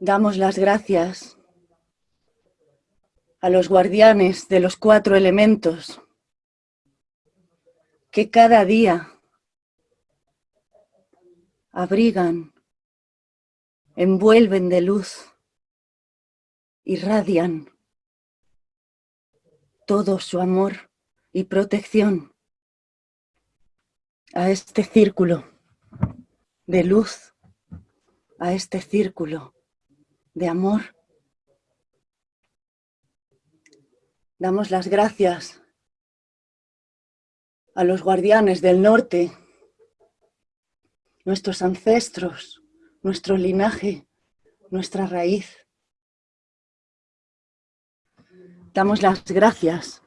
Damos las gracias a los guardianes de los cuatro elementos que cada día abrigan, envuelven de luz, irradian todo su amor y protección a este círculo de luz, a este círculo de amor. Damos las gracias a los guardianes del norte, nuestros ancestros, nuestro linaje, nuestra raíz. Damos las gracias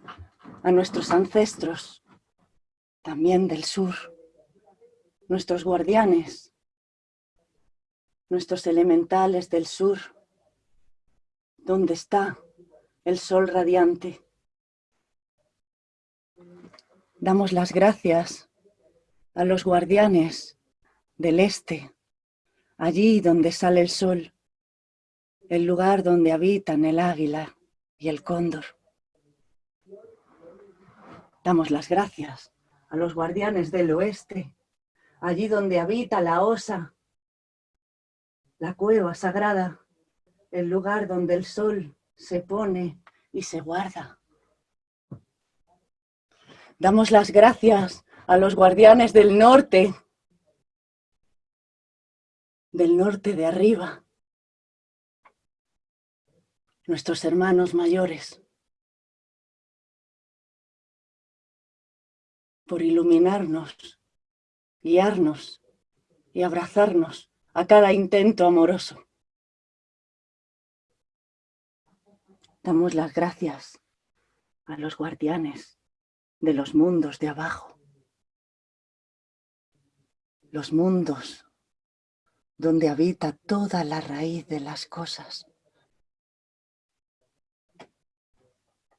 a nuestros ancestros, también del sur, nuestros guardianes, nuestros elementales del sur, donde está el sol radiante. Damos las gracias a los guardianes del este, allí donde sale el sol, el lugar donde habitan el águila y el cóndor. Damos las gracias a los guardianes del oeste, allí donde habita la osa, la cueva sagrada, el lugar donde el sol se pone y se guarda. Damos las gracias a los guardianes del norte, del norte de arriba, nuestros hermanos mayores, por iluminarnos, guiarnos y abrazarnos a cada intento amoroso. Damos las gracias a los guardianes de los mundos de abajo, los mundos donde habita toda la raíz de las cosas,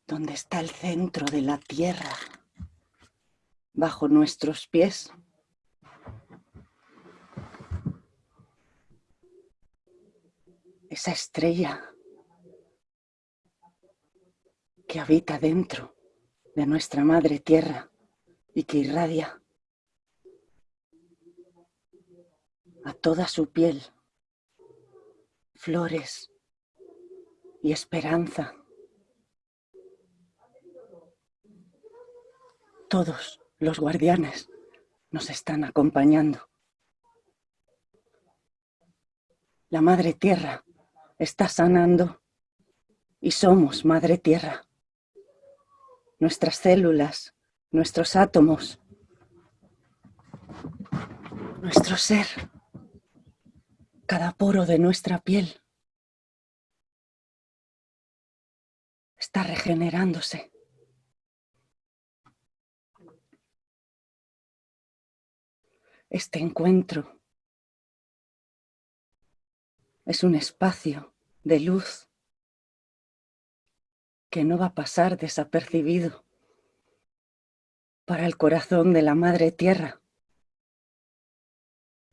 donde está el centro de la tierra, bajo nuestros pies. Esa estrella que habita dentro de nuestra madre tierra y que irradia a toda su piel flores y esperanza. Todos los guardianes nos están acompañando. La Madre Tierra está sanando y somos Madre Tierra. Nuestras células, nuestros átomos, nuestro ser cada poro de nuestra piel está regenerándose. Este encuentro es un espacio de luz que no va a pasar desapercibido para el corazón de la Madre Tierra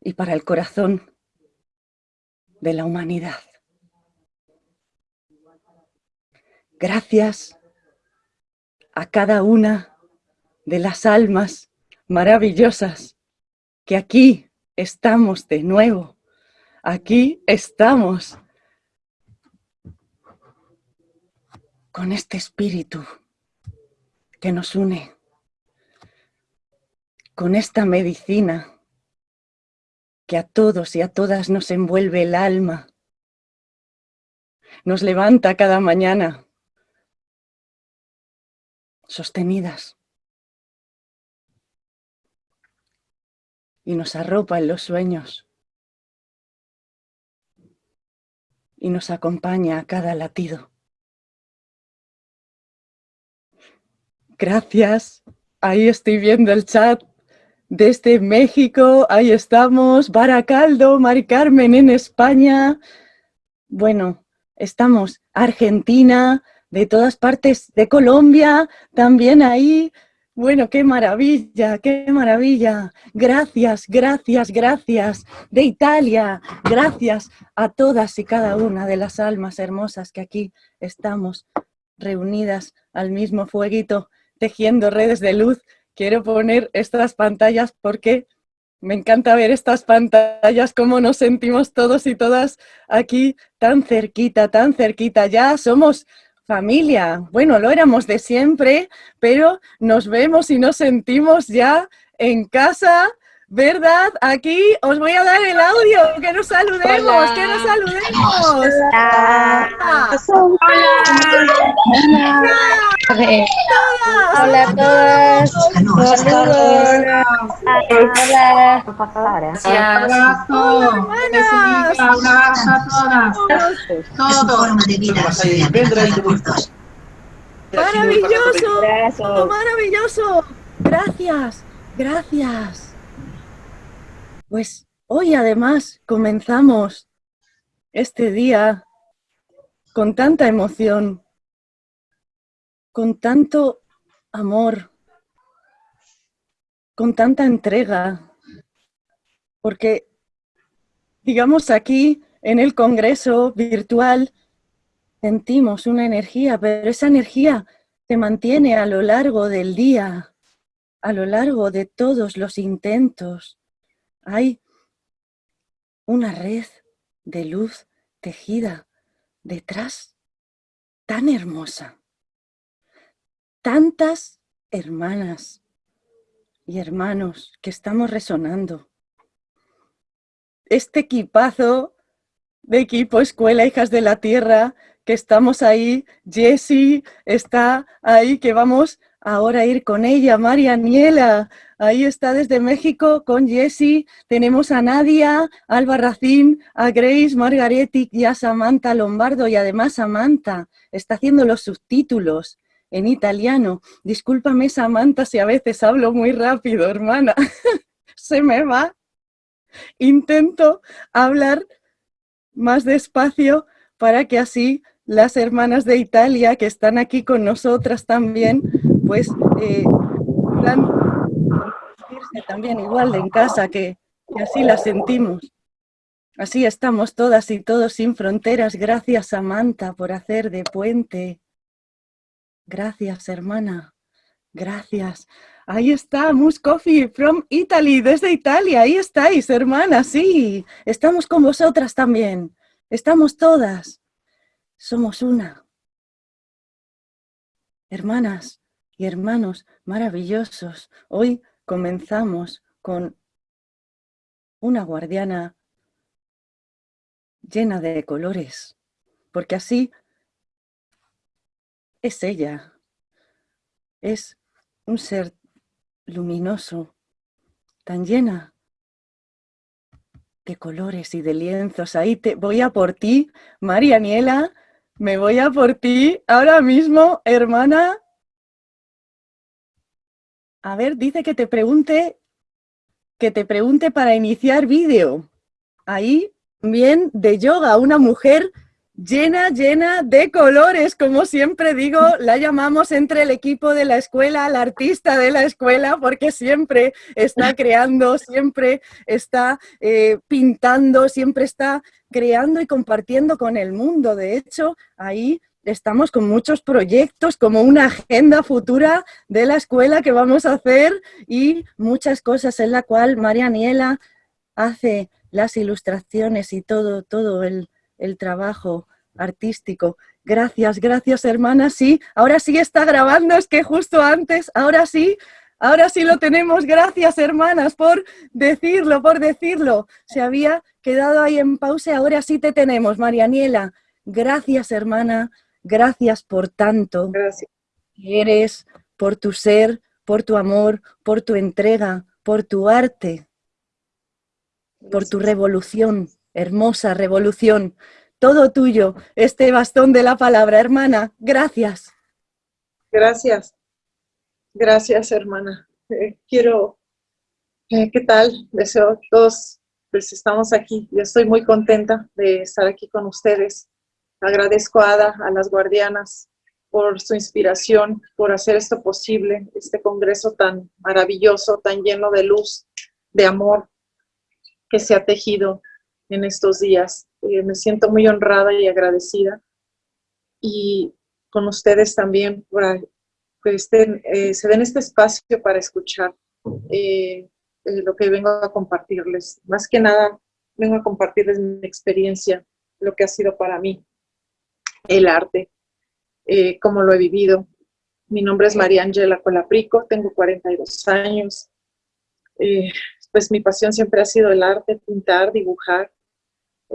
y para el corazón de la humanidad. Gracias a cada una de las almas maravillosas que aquí estamos de nuevo. Aquí estamos con este espíritu que nos une, con esta medicina que a todos y a todas nos envuelve el alma, nos levanta cada mañana, sostenidas, y nos arropa en los sueños, y nos acompaña a cada latido. Gracias, ahí estoy viendo el chat desde México, ahí estamos, Baracaldo, Mari Carmen en España. Bueno, estamos Argentina, de todas partes de Colombia, también ahí. Bueno, qué maravilla, qué maravilla. Gracias, gracias, gracias de Italia. Gracias a todas y cada una de las almas hermosas que aquí estamos reunidas al mismo fueguito, tejiendo redes de luz. Quiero poner estas pantallas porque me encanta ver estas pantallas, cómo nos sentimos todos y todas aquí tan cerquita, tan cerquita. Ya somos familia. Bueno, lo éramos de siempre, pero nos vemos y nos sentimos ya en casa, ¿verdad? Aquí os voy a dar el audio, que nos saludemos, que nos saludemos. Hola. Hola. a todas. Saludos. Hola. Gracias. Un abrazo a todas. Todo. Maravilloso. Maravilloso. Gracias. Gracias. Pues hoy además comenzamos este día con tanta emoción, con tanto amor, con tanta entrega, porque digamos aquí en el Congreso virtual sentimos una energía, pero esa energía se mantiene a lo largo del día, a lo largo de todos los intentos, hay una red de luz tejida detrás tan hermosa. Tantas hermanas y hermanos que estamos resonando. Este equipazo de equipo Escuela Hijas de la Tierra, que estamos ahí, Jessie está ahí, que vamos ahora ir con ella, María Niela, ahí está desde México con Jessie, tenemos a Nadia, Alba Racín, a Grace, Margaretti y a Samantha Lombardo, y además Samantha está haciendo los subtítulos en italiano. Discúlpame Samantha si a veces hablo muy rápido, hermana, se me va. Intento hablar más despacio para que así las hermanas de Italia que están aquí con nosotras también pues eh, también igual en casa, que, así la sentimos. Así estamos todas y todos sin fronteras. Gracias, Samantha, por hacer de puente. Gracias, hermana. Gracias. Ahí está, Mus Coffee from Italy, desde Italia. Ahí estáis, hermana, sí. Estamos con vosotras también. Estamos todas. Somos una. Hermanas, y hermanos maravillosos, hoy comenzamos con una guardiana llena de colores, porque así es ella, es un ser luminoso, tan llena de colores y de lienzos. Ahí te voy a por ti, Marianiela, me voy a por ti ahora mismo, hermana, a ver, dice que te pregunte, que te pregunte para iniciar vídeo. Ahí, bien, de yoga, una mujer llena, llena de colores, como siempre digo, la llamamos entre el equipo de la escuela, la artista de la escuela, porque siempre está creando, siempre está eh, pintando, siempre está creando y compartiendo con el mundo. De hecho, ahí estamos con muchos proyectos, como una agenda futura de la escuela que vamos a hacer y muchas cosas en la cual María Niela hace las ilustraciones y todo, todo el, el trabajo artístico. Gracias, gracias hermana, sí, ahora sí está grabando, es que justo antes, ahora sí, ahora sí lo tenemos, gracias hermanas por decirlo, por decirlo. Se había quedado ahí en pausa, ahora sí te tenemos, Marianiela. Gracias hermana, Gracias por tanto Gracias. que eres, por tu ser, por tu amor, por tu entrega, por tu arte, por tu revolución, hermosa revolución. Todo tuyo, este bastón de la palabra, hermana. Gracias. Gracias. Gracias, hermana. Eh, quiero, eh, ¿qué tal? Deseo todos, pues estamos aquí. Yo estoy muy contenta de estar aquí con ustedes. Agradezco a Ada, a las guardianas, por su inspiración, por hacer esto posible, este congreso tan maravilloso, tan lleno de luz, de amor que se ha tejido en estos días. Eh, me siento muy honrada y agradecida. Y con ustedes también, por que estén, eh, se den este espacio para escuchar eh, lo que vengo a compartirles. Más que nada, vengo a compartirles mi experiencia, lo que ha sido para mí el arte, eh, cómo lo he vivido. Mi nombre es María Ángela Colaprico, tengo 42 años. Eh, pues mi pasión siempre ha sido el arte, pintar, dibujar.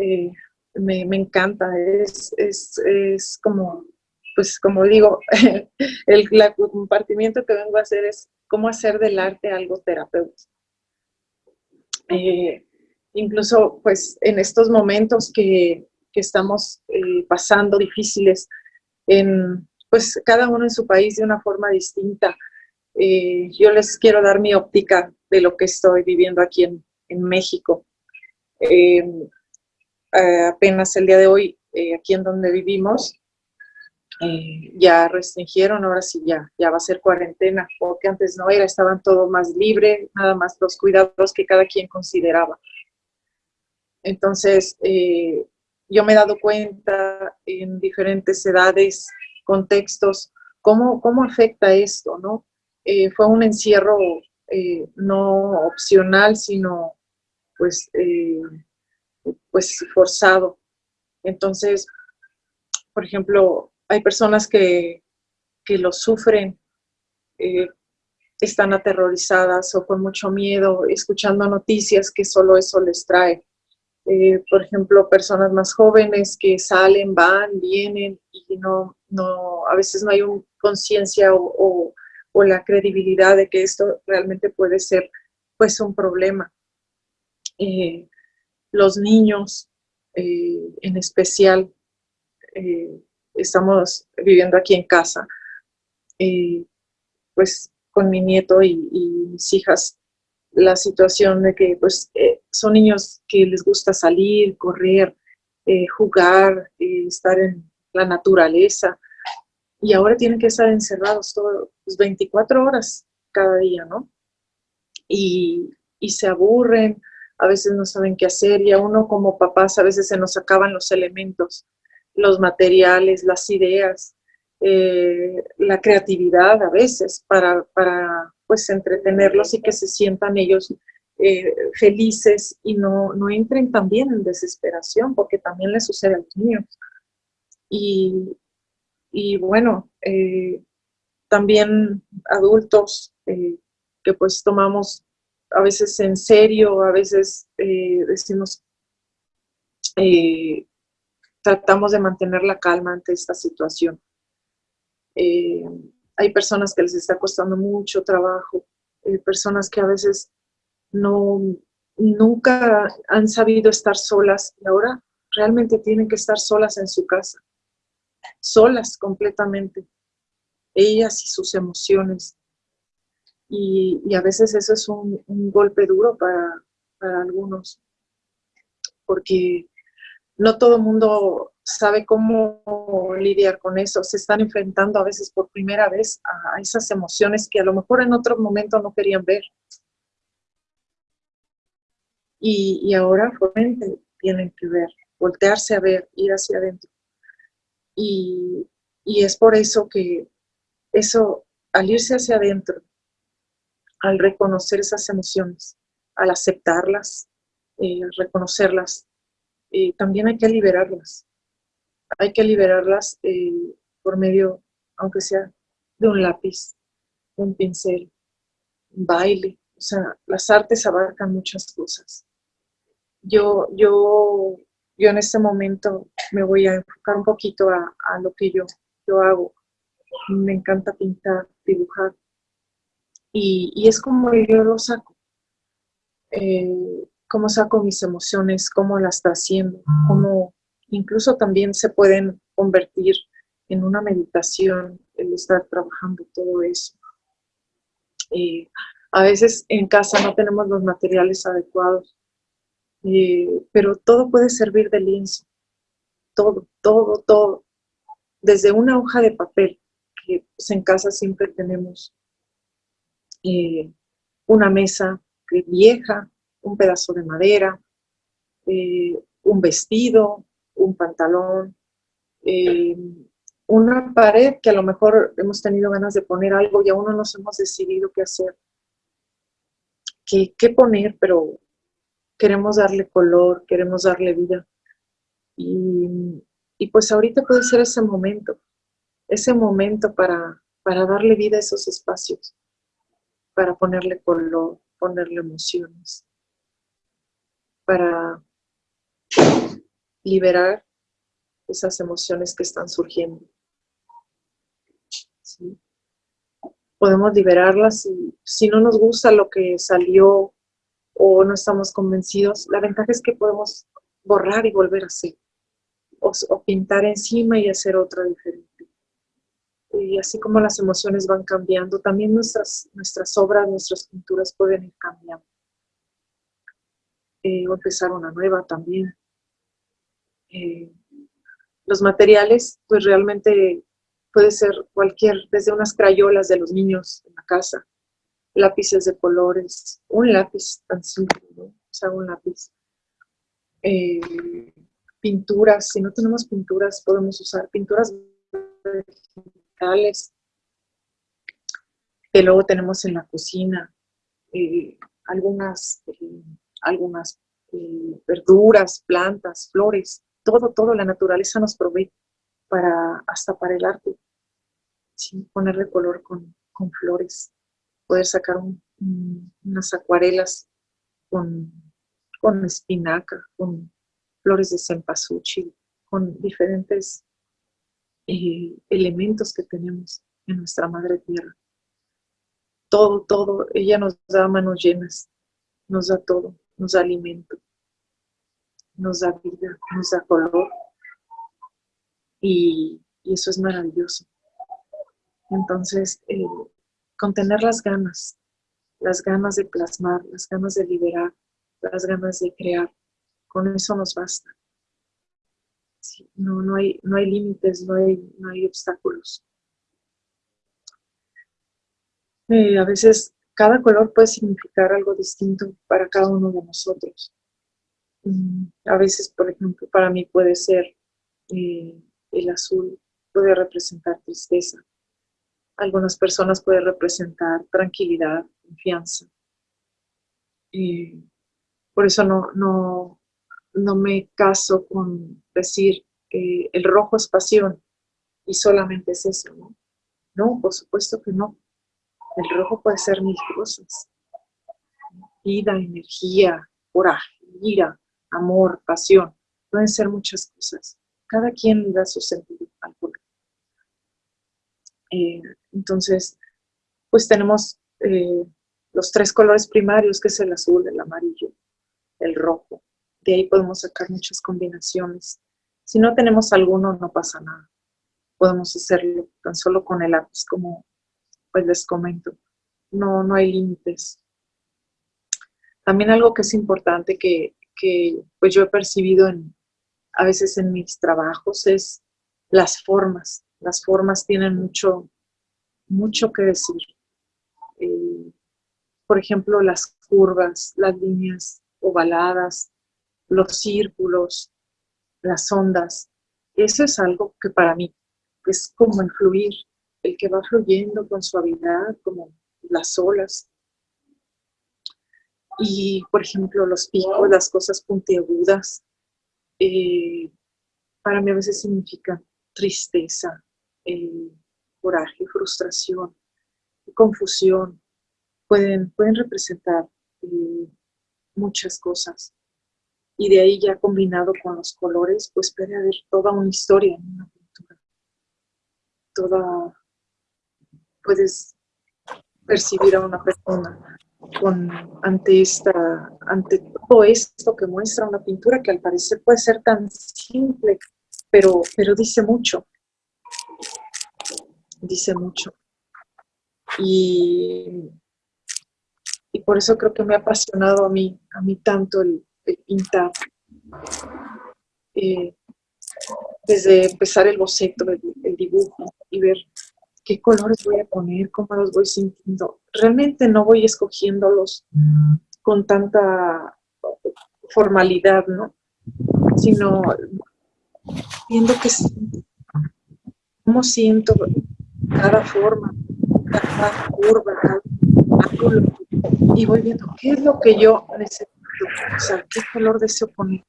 Eh, me, encanta, es, es, como, pues como digo, el, compartimiento que vengo a hacer es cómo hacer del arte algo terapéutico. incluso pues en estos momentos que, que estamos pasando difíciles, en, pues cada uno en su país de una forma distinta. Eh, yo les quiero dar mi óptica de lo que estoy viviendo aquí en, México. Em, eh, apenas el día de hoy, eh, aquí en donde vivimos, ya restringieron, ahora sí ya, ya va a ser cuarentena, porque antes no era, estaban todo más libre, nada más los cuidados que cada quien consideraba. Entonces, yo me he dado cuenta en diferentes edades, contextos, cómo, cómo afecta esto, ¿no? Eh, fue un encierro eh, no opcional, sino pues, eh, pues forzado. Entonces, por ejemplo, hay personas que, que lo sufren, están aterrorizadas o con mucho miedo, escuchando noticias que solo eso les trae eh, por ejemplo, personas más jóvenes que salen, van, vienen y no, no a veces no hay conciencia o, la credibilidad de que esto realmente puede ser pues un problema. Eh, los niños eh, en especial, estamos viviendo aquí en casa, pues con mi nieto y mis hijas la situación de que pues eh, son niños que les gusta salir, correr, eh, jugar, eh, estar en la naturaleza y ahora tienen que estar encerrados todos 24 pues, horas cada día, ¿no? Y, y se aburren, a veces no saben qué hacer y a uno como papás a veces se nos acaban los elementos, los materiales, las ideas, la creatividad a veces para, para pues entretenerlos y que se sientan ellos eh, felices y no, no entren también en desesperación, porque también les sucede a los niños. Y, y bueno, eh, también adultos eh, que pues tomamos a veces en serio, a veces decimos, tratamos de mantener la calma ante esta situación hay personas que les está costando mucho trabajo, hay personas que a veces no, nunca han sabido estar solas y ahora realmente tienen que estar solas en su casa, solas completamente, ellas y sus emociones. Y, a veces eso es un, golpe duro para, para algunos, porque no todo mundo sabe cómo lidiar con eso. Se están enfrentando a veces por primera vez a esas emociones que a lo mejor en otro momento no querían ver. Y, ahora realmente tienen que ver, voltearse a ver, ir hacia adentro. Y, es por eso que eso, al irse hacia adentro, al reconocer esas emociones, al aceptarlas, eh, reconocerlas, eh, también hay que liberarlas. Hay que liberarlas eh, por medio, aunque sea de un lápiz, un pincel, un baile. O sea, las artes abarcan muchas cosas. Yo, yo, yo en este momento me voy a enfocar un poquito a, lo que yo, yo hago. Me encanta pintar, dibujar. Y, es como yo lo saco. Eh, cómo saco mis emociones, cómo las trasciendo, cómo incluso también se pueden convertir en una meditación el estar trabajando todo eso. Eh, a veces en casa no tenemos los materiales adecuados, eh, pero todo puede servir de lienzo, todo, todo, todo. Desde una hoja de papel porque pues, en casa siempre tenemos eh, una mesa vieja, un pedazo de madera, un vestido, un pantalón, eh, una pared que a lo mejor hemos tenido ganas de poner algo y aún no nos hemos decidido qué hacer, qué, qué poner, pero queremos darle color, queremos darle vida. Y, y, pues ahorita puede ser ese momento, ese momento para, para darle vida a esos espacios, para ponerle color, ponerle emociones, para liberar esas emociones que están surgiendo. Podemos liberarlas y si no nos gusta lo que salió o no estamos convencidos, la ventaja es que podemos borrar y volver a hacer. O, o pintar encima y hacer otra diferente. Y así como las emociones van cambiando, también nuestras, nuestras obras, nuestras pinturas pueden ir cambiando. Eh, o empezar una nueva también. Eh, los materiales, pues realmente puede ser cualquier, desde unas crayolas de los niños en la casa, lápices de colores, un lápiz tan simple, ¿no? Un lápiz. Eh, pinturas, si no tenemos pinturas, podemos usar pinturas vegetales que luego tenemos en la cocina, eh, algunas, algunas verduras, plantas, flores, todo, todo la naturaleza nos provee para, hasta para el arte. ¿sí? Ponerle color con, con flores, poder sacar unas acuarelas con, con espinaca, con flores de cempasúchil, con diferentes eh, elementos que tenemos en nuestra madre tierra. Todo, todo, ella nos da manos llenas, nos da todo, nos da alimento, nos da vida, nos da color. Y, eso es maravilloso. Entonces, eh, contener las ganas, las ganas de plasmar, las ganas de liberar, las ganas de crear, con eso nos basta. no, no, hay, no hay límites, no hay, no hay obstáculos. Eh, a veces cada color puede significar algo distinto para cada uno de nosotros. Mm, a veces, por ejemplo, para mí puede ser eh, el azul, puede representar tristeza. Algunas personas puede representar tranquilidad, confianza. por eso no, no, no me caso con decir que el rojo es pasión y solamente es eso, ¿no? No, por supuesto que no. El rojo puede ser mil cosas. Vida, energía, coraje, ira, amor, pasión, pueden ser muchas cosas. Cada quien da su sentido al color. Eh, entonces, pues tenemos eh, los tres colores primarios, que es el azul, el amarillo, el rojo. De ahí podemos sacar muchas combinaciones. Si no tenemos alguno, no pasa nada. Podemos hacerlo tan solo con el lápiz, como pues les comento. No, no hay límites. También algo que es importante que, que pues yo he percibido en, a veces en mis trabajos es las formas. Las formas tienen mucho, mucho que decir. Eh, por ejemplo, las curvas, las líneas ovaladas, los círculos, las ondas. Eso es algo que para mí es como el fluir, el que va fluyendo con suavidad, como las olas. Y, por ejemplo, los picos, las cosas puntiagudas, eh, para mí a veces significan tristeza, eh, coraje, frustración, confusión. Pueden, pueden representar eh, muchas cosas. Y de ahí ya combinado con los colores, pues puede haber toda una historia en una pintura. Toda, puedes percibir a una persona con, ante, esta, ante todo esto que muestra una pintura que al parecer puede ser tan simple, pero, pero dice mucho. Dice mucho. Y, y por eso creo que me ha apasionado a mí, a mí tanto el, pintar. Eh, desde empezar el boceto, el, el, dibujo y ver qué colores voy a poner, cómo los voy sintiendo. Realmente no voy escogiéndolos con tanta formalidad, ¿no? Sino viendo que cómo siento cada forma, cada curva, cada ángulo, y voy viendo qué es lo que yo necesito, o sea, qué color deseo poner.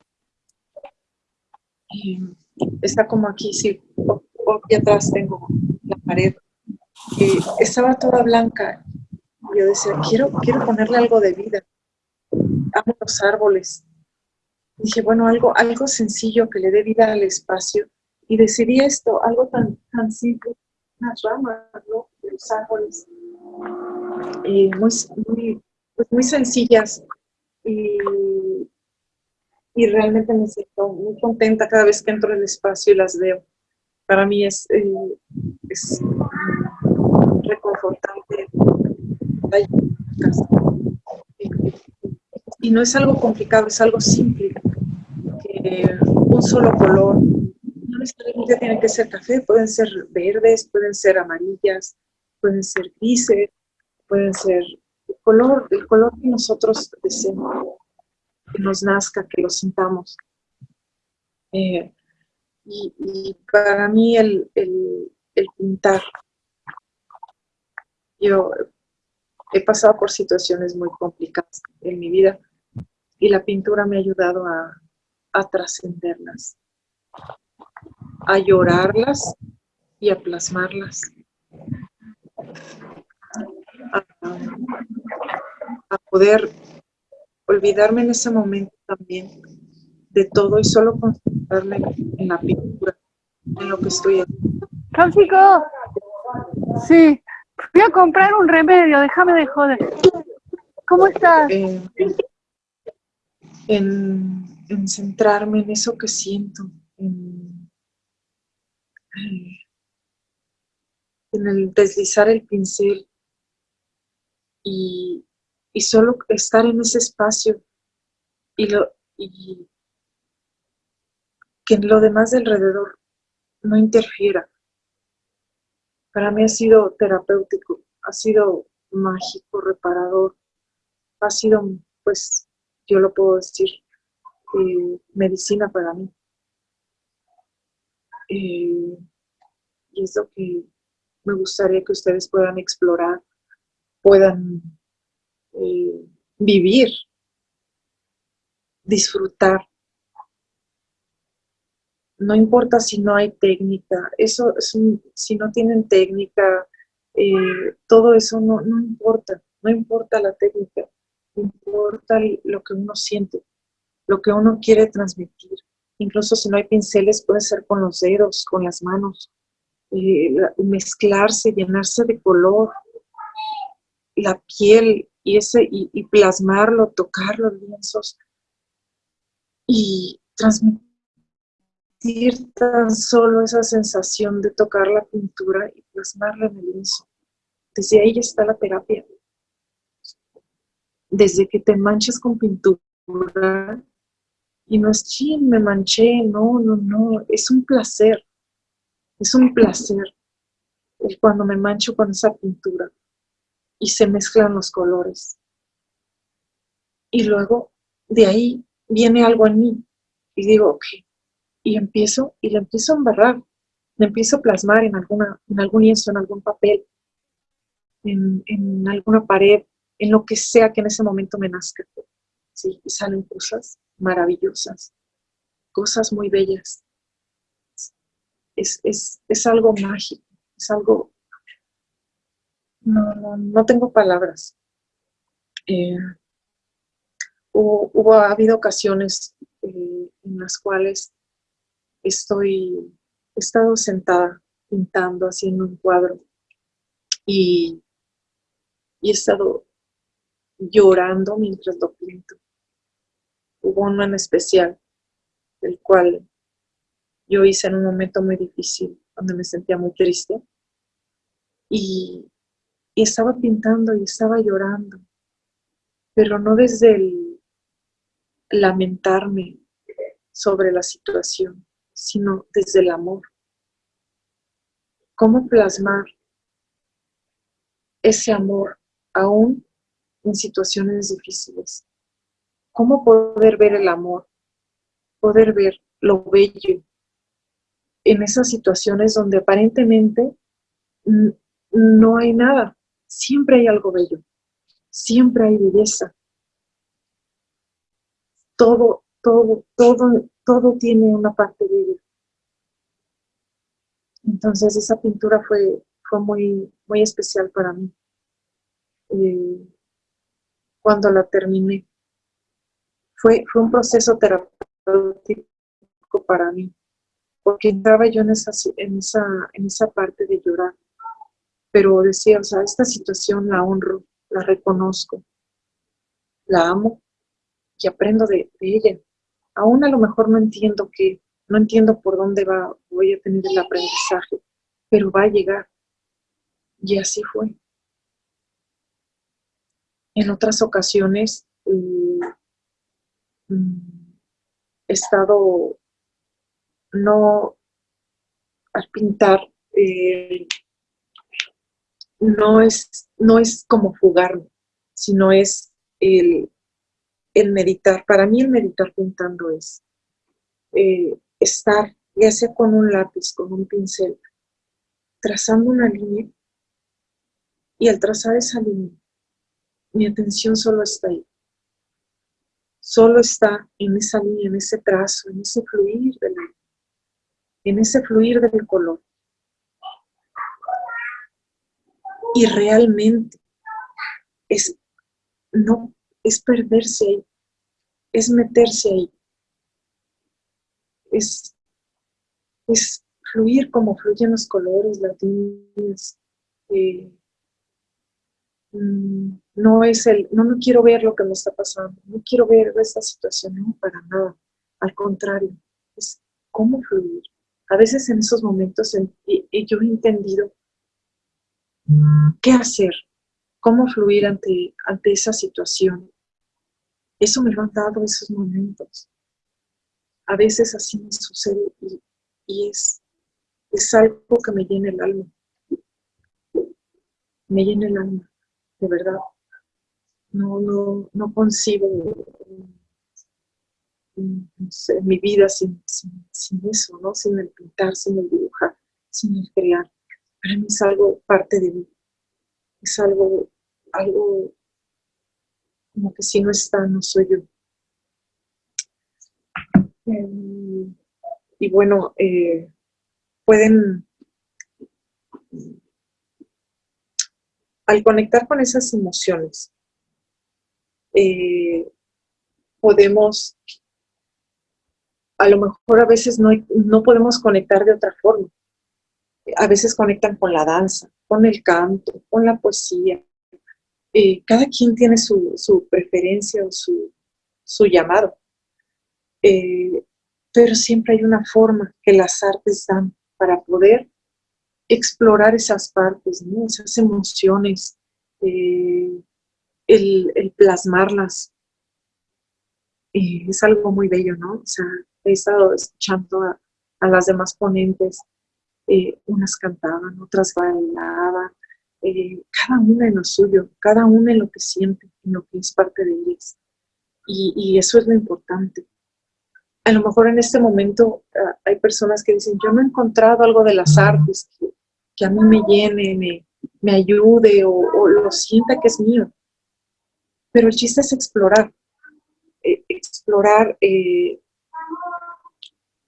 Y está como aquí, sí, aquí atrás tengo la pared, y estaba toda blanca, y yo decía, quiero, quiero ponerle algo de vida, amo los árboles, dije, bueno, algo, algo sencillo que le dé vida al espacio, y decidí esto, algo tan, tan simple, unas ramas, ¿no? De los árboles, y muy, muy, pues muy sencillas, y, y, realmente me siento muy contenta cada vez que entro en el espacio y las veo. Para mí es, eh, es Y no es algo complicado, es algo simple. un solo color, no necesariamente tiene que ser café, pueden ser verdes, pueden ser amarillas, pueden ser grises, pueden ser el color, el color que nosotros deseemos, que nos nazca, que lo sintamos. Eh, y, para mí el, el, el pintar, yo he pasado por situaciones muy complicadas en mi vida y la pintura me ha ayudado a, trascenderlas, a llorarlas y a plasmarlas, a, poder olvidarme en ese momento también de todo y solo concentrarme en la pintura, en lo que estoy haciendo. Francisco, sí, fui a comprar un remedio, déjame de joder. ¿Cómo estás? Eh, en, en, centrarme en eso que siento, en, en el deslizar el pincel y, y, solo estar en ese espacio y, lo, y que lo demás de alrededor no interfiera. Para mí ha sido terapéutico, ha sido mágico, reparador, ha sido, pues, yo lo puedo decir, eh, medicina para mí. Eh, y es lo que me gustaría que ustedes puedan explorar, puedan eh, vivir, disfrutar no importa si no hay técnica, eso si no tienen técnica, eh, todo eso no, no importa, no importa la técnica, importa lo que uno siente, lo que uno quiere transmitir. Incluso si no hay pinceles, puede ser con los dedos, con las manos, eh, mezclarse, llenarse de color, la piel y, ese, y, y plasmarlo, tocar los lienzos y transmitir tan solo esa sensación de tocar la pintura y plasmarla en el lienzo. Desde ahí está la terapia. Desde que te manchas con pintura y no es, ching, me manché, no, no, no, es un placer, es un placer cuando me mancho con esa pintura y se mezclan los colores. Y luego de ahí viene algo en mí y digo, ok, y empiezo, y le empiezo a embarrar, le empiezo a plasmar en, alguna, en algún lienzo, en algún papel, en, en alguna pared, en lo que sea que en ese momento me nazca. ¿sí? Y salen cosas maravillosas, cosas muy bellas. Es, es, es algo mágico, es algo... No, no, no tengo palabras. Eh, hubo, hubo, ha habido ocasiones eh, en las cuales estoy, he estado sentada pintando, haciendo un cuadro y, he estado llorando mientras lo pinto. Hubo uno en especial, el cual yo hice en un momento muy difícil, donde me sentía muy triste. Y, y, estaba pintando y estaba llorando, pero no desde el lamentarme sobre la situación, sino desde el amor. ¿Cómo plasmar ese amor aún en situaciones difíciles. ¿Cómo poder ver el amor? Poder ver lo bello en esas situaciones donde aparentemente no hay nada. Siempre hay algo bello. Siempre hay belleza. Todo, todo, todo, todo tiene una parte bella. Entonces esa pintura fue, fue muy, muy especial para mí. Eh, cuando la terminé. Fue, fue un proceso terapéutico para mí, porque entraba yo en esa, en, esa, en esa parte de llorar, pero decía, o sea, esta situación la honro, la reconozco, la amo y aprendo de, de ella. Aún a lo mejor no entiendo qué, no entiendo por dónde va, voy a tener el aprendizaje, pero va a llegar. Y así fue. En otras ocasiones eh, mm, he estado, no, al pintar, eh, no, es, no es como fugarme, sino es el, meditar. Para mí el meditar pintando es eh, estar, ya sea con un lápiz, con un pincel, trazando una línea, y al trazar esa línea, mi atención solo está ahí. Solo está en esa línea, en ese trazo, en ese fluir del en ese fluir del color. Y realmente es, no, es perderse ahí, es meterse ahí, es, fluir como fluyen los colores, las eh, Mm, no es el, no, no quiero ver lo que me está pasando, no quiero ver esta situación, no, para nada, al contrario, es cómo fluir. A veces en esos momentos yo he entendido qué hacer, cómo fluir ante, ante esa situación. Eso me lo han dado esos momentos. A veces así me sucede y, es, es algo que me llena el alma. Me llena el alma de verdad. No, no, no concibo mi vida sin, eso, ¿no? Sin el pintar, sin el dibujar, sin el crear. Para mí es algo parte de mí. Es algo, algo como que si no está, no soy yo. Em, y bueno, eh, pueden al conectar con esas emociones, eh, podemos, a lo mejor a veces no, no podemos conectar de otra forma. A veces conectan con la danza, con el canto, con la poesía. Eh, cada quien tiene su, preferencia o su, llamado. Eh, pero siempre hay una forma que las artes dan para poder explorar esas partes, esas emociones, eh, el, plasmarlas. es algo muy bello, ¿no? O sea, he estado escuchando a, las demás ponentes, eh, unas cantaban, otras bailaban, cada una en lo suyo, cada una en lo que siente, en lo que es parte de ellas. Y eso es lo importante. A lo mejor en este momento ah, hay personas que dicen, yo no he encontrado algo de las artes que, que a mí me llene, me, ayude o, lo sienta que es mío. Pero el chiste es explorar, eh, explorar, eh,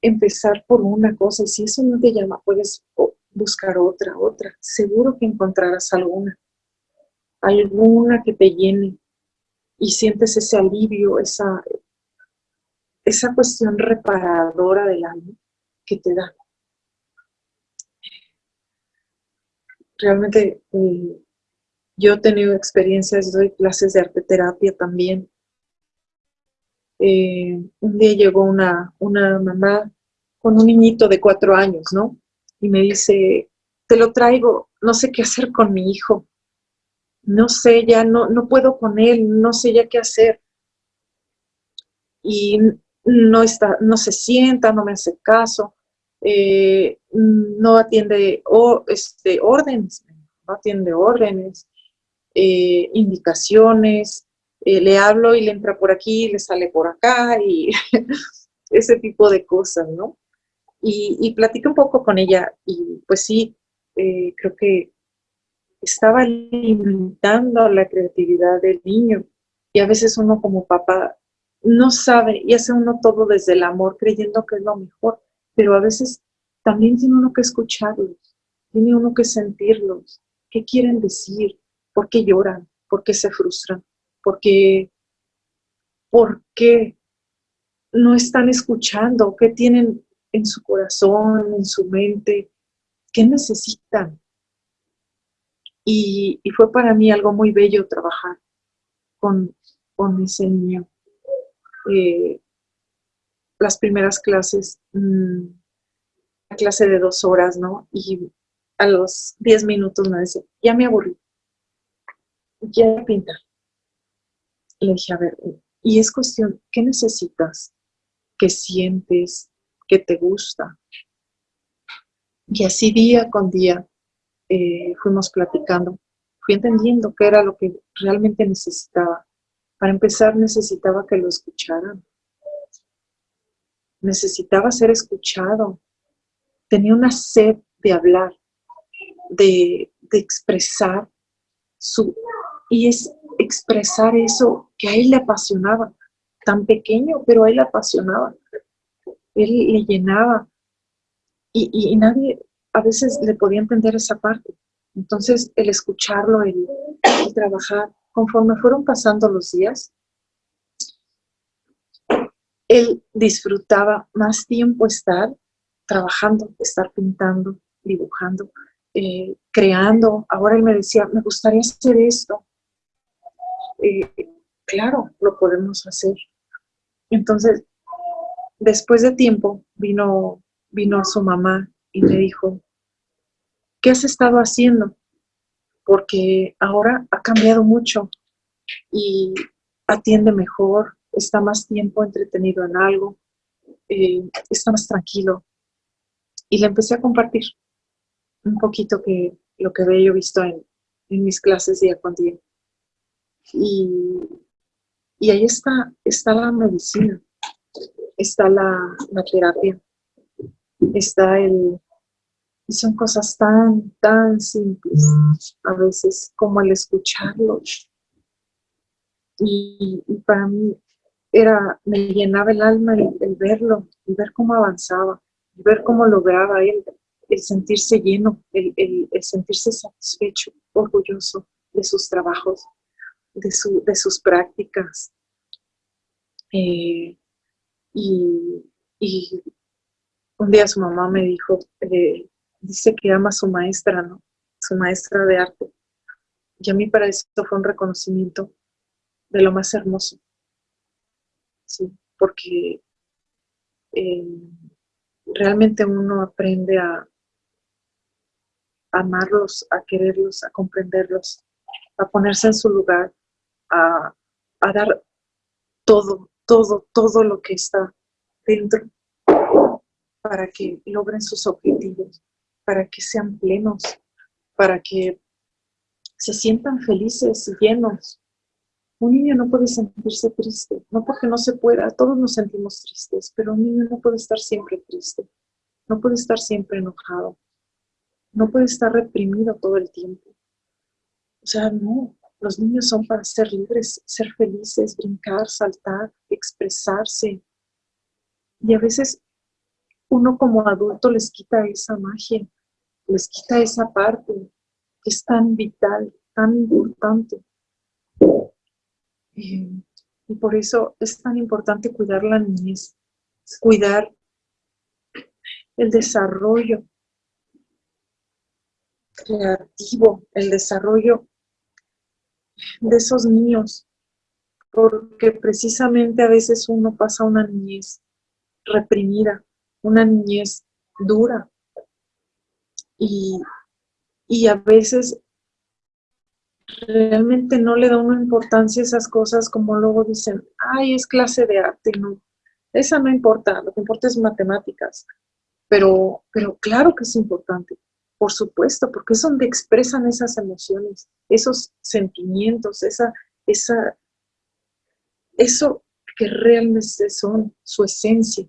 empezar por una cosa, y si eso no te llama, puedes buscar otra, otra. Seguro que encontrarás alguna, alguna que te llene y sientes ese alivio, esa, esa cuestión reparadora del alma que te da. realmente eh, yo he tenido experiencias, doy clases de arte terapia también. Eh, un día llegó una, una mamá con un niñito de cuatro años, ¿no? Y me dice, te lo traigo, no sé qué hacer con mi hijo. No sé, ya no, no puedo con él, no sé ya qué hacer. Y no, está, no se sienta, no me hace caso. Eh, no atiende o, este, órdenes, no atiende órdenes, eh, indicaciones, eh, le hablo y le entra por aquí, le sale por acá y ese tipo de cosas, ¿no? Y, y un poco con ella y pues sí, creo que estaba limitando la creatividad del niño y a veces uno como papá no sabe y hace uno todo desde el amor creyendo que es lo mejor, pero a veces también tiene uno que escucharlos, tiene uno que sentirlos, qué quieren decir, por qué lloran, por qué se frustran, por qué, por qué no están escuchando, qué tienen en su corazón, en su mente, qué necesitan. Y, fue para mí algo muy bello trabajar con, con ese niño. Eh, las primeras clases, mm, la clase de dos horas, ¿no? Y a los diez minutos me dice, ya me aburrí, ya pinta. Le dije, a ver, y es cuestión, ¿qué necesitas? ¿Qué sientes? ¿Qué te gusta? Y así día con día eh, fuimos platicando. Fui entendiendo qué era lo que realmente necesitaba. Para empezar, necesitaba que lo escucharan. Necesitaba ser escuchado. Tenía una sed de hablar, de, de expresar su... Y es expresar eso que a él le apasionaba. Tan pequeño, pero a él le apasionaba. Él le llenaba. Y, y, nadie a veces le podía entender esa parte. Entonces, el escucharlo, el, el trabajar, conforme fueron pasando los días, él disfrutaba más tiempo estar trabajando, estar pintando, dibujando, eh, creando. Ahora él me decía, me gustaría hacer esto. Eh, claro, lo podemos hacer. Entonces, después de tiempo, vino, vino su mamá y me dijo, ¿qué has estado haciendo? Porque ahora ha cambiado mucho y atiende mejor, está más tiempo entretenido en algo, eh, está más tranquilo. Y le empecé a compartir un poquito que lo que había yo visto en, mis clases día con día. Y, ahí está, está la medicina, está la, la terapia, está el, y son cosas tan, tan simples a veces como el escucharlo. Y, para mí era, me llenaba el alma el, verlo, y ver cómo avanzaba, ver cómo lograba él el sentirse lleno, el, sentirse satisfecho, orgulloso de sus trabajos, de, su, de sus prácticas. Eh, y, un día su mamá me dijo, eh, dice que ama a su maestra, ¿no? Su maestra de arte. Y a mí para eso fue un reconocimiento de lo más hermoso. Sí, porque eh, realmente uno aprende a, amarlos, a quererlos, a comprenderlos, a ponerse en su lugar, a, a dar todo, todo, todo lo que está dentro para que logren sus objetivos para que sean plenos, para que se sientan felices y llenos. Un niño no puede sentirse triste, no porque no se pueda, todos nos sentimos tristes, pero un niño no puede estar siempre triste, no puede estar siempre enojado, no puede estar reprimido todo el tiempo. O sea, no, los niños son para ser libres, ser felices, brincar, saltar, expresarse. Y a veces uno como adulto les quita esa magia les quita esa parte que es tan vital, tan importante. Eh, y por eso es tan importante cuidar la niñez, cuidar el desarrollo creativo, el desarrollo de esos niños, porque precisamente a veces uno pasa una niñez reprimida, una niñez dura, y, a veces realmente no le da una importancia a esas cosas como luego dicen, ay, es clase de arte, no, esa no importa, lo que importa es matemáticas, pero, pero claro que es importante, por supuesto, porque es donde expresan esas emociones, esos sentimientos, esa, esa, eso que realmente son su esencia.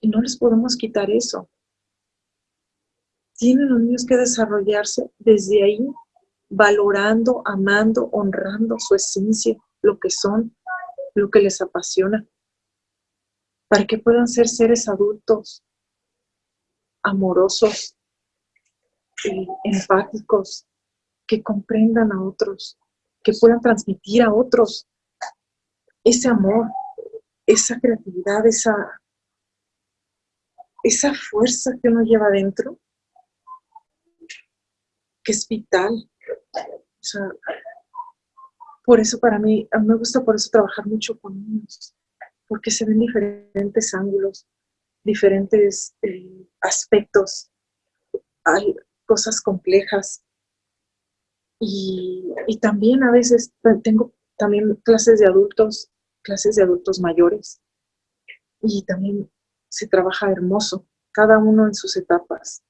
Y no les podemos quitar eso. Tienen los niños que desarrollarse desde ahí, valorando, amando, honrando su esencia, lo que son, lo que les apasiona, para que puedan ser seres adultos amorosos, y empáticos, que comprendan a otros, que puedan transmitir a otros ese amor, esa creatividad, esa, esa fuerza que uno lleva dentro, que es vital. por eso para mí me gusta por eso trabajar mucho con niños, porque se ven diferentes ángulos, diferentes eh, aspectos, hay cosas complejas. Y, y, también a veces tengo también clases de adultos, clases de adultos mayores. Y también se trabaja hermoso, cada uno en sus etapas.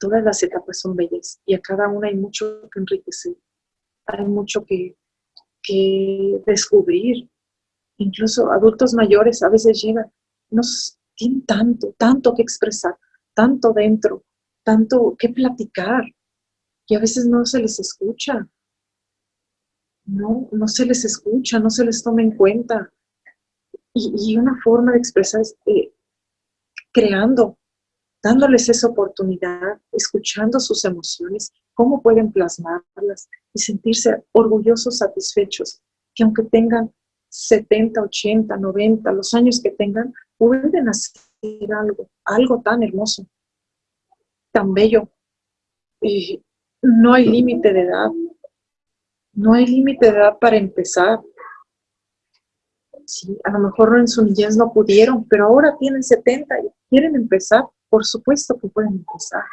Todas las etapas son bellas y a cada una hay mucho que enriquecer, hay mucho que, que descubrir. Incluso adultos mayores a veces llegan nos tienen tanto, tanto que expresar, tanto dentro, tanto que platicar, y a veces no se les escucha. No, no se les escucha, no se les toma en cuenta. Y, una forma de expresar es eh, creando, dándoles esa oportunidad, escuchando sus emociones, cómo pueden plasmarlas y sentirse orgullosos, satisfechos, que aunque tengan 70, 80, 90, los años que tengan, pueden hacer algo, algo tan hermoso, tan bello. y no hay límite de edad. No hay límite de edad para empezar. Sí, a lo mejor en su niñez no pudieron, pero ahora tienen 70 y quieren empezar. Por supuesto que pueden empezar.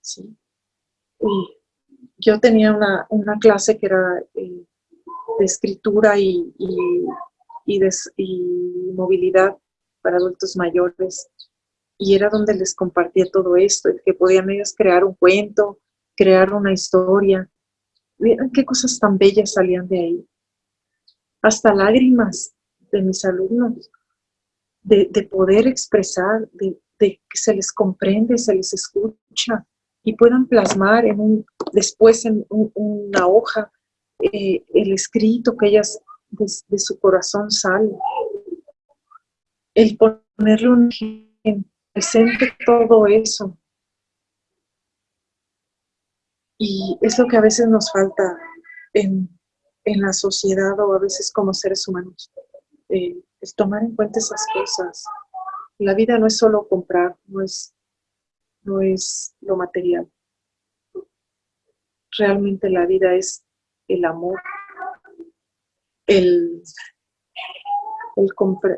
Sí. Y yo tenía una, clase que era eh, de escritura y, y, movilidad para adultos mayores. Y era donde les compartía todo esto, que podían ellos crear un cuento, crear una historia. Miren qué cosas tan bellas salían de ahí. Hasta lágrimas de mis alumnos, de, poder expresar, de, que se les comprende, se les escucha y puedan plasmar en un, después en una hoja eh, el escrito que ellas de, su corazón sale. El ponerle un presente todo eso. Y es lo que a veces nos falta en, la sociedad o a veces como seres humanos. Eh, es tomar en cuenta esas cosas. La vida no es solo comprar, no es, no es lo material. Realmente la vida es el amor, el,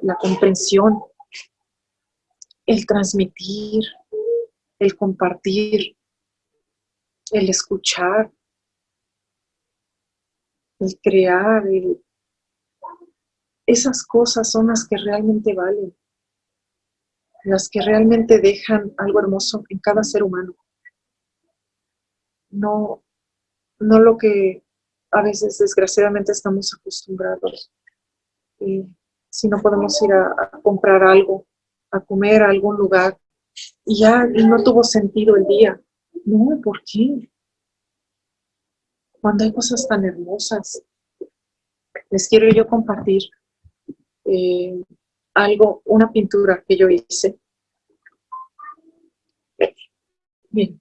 la comprensión, el transmitir, el compartir, el escuchar, el crear, esas cosas son las que realmente valen, las que realmente dejan algo hermoso en cada ser humano. No, no lo que a veces desgraciadamente estamos acostumbrados. si no podemos ir a, comprar algo, a comer a algún lugar, y ya no tuvo sentido el día. No, ¿por qué? Cuando hay cosas tan hermosas. Les quiero yo compartir eh, algo, una pintura que yo hice. Bien,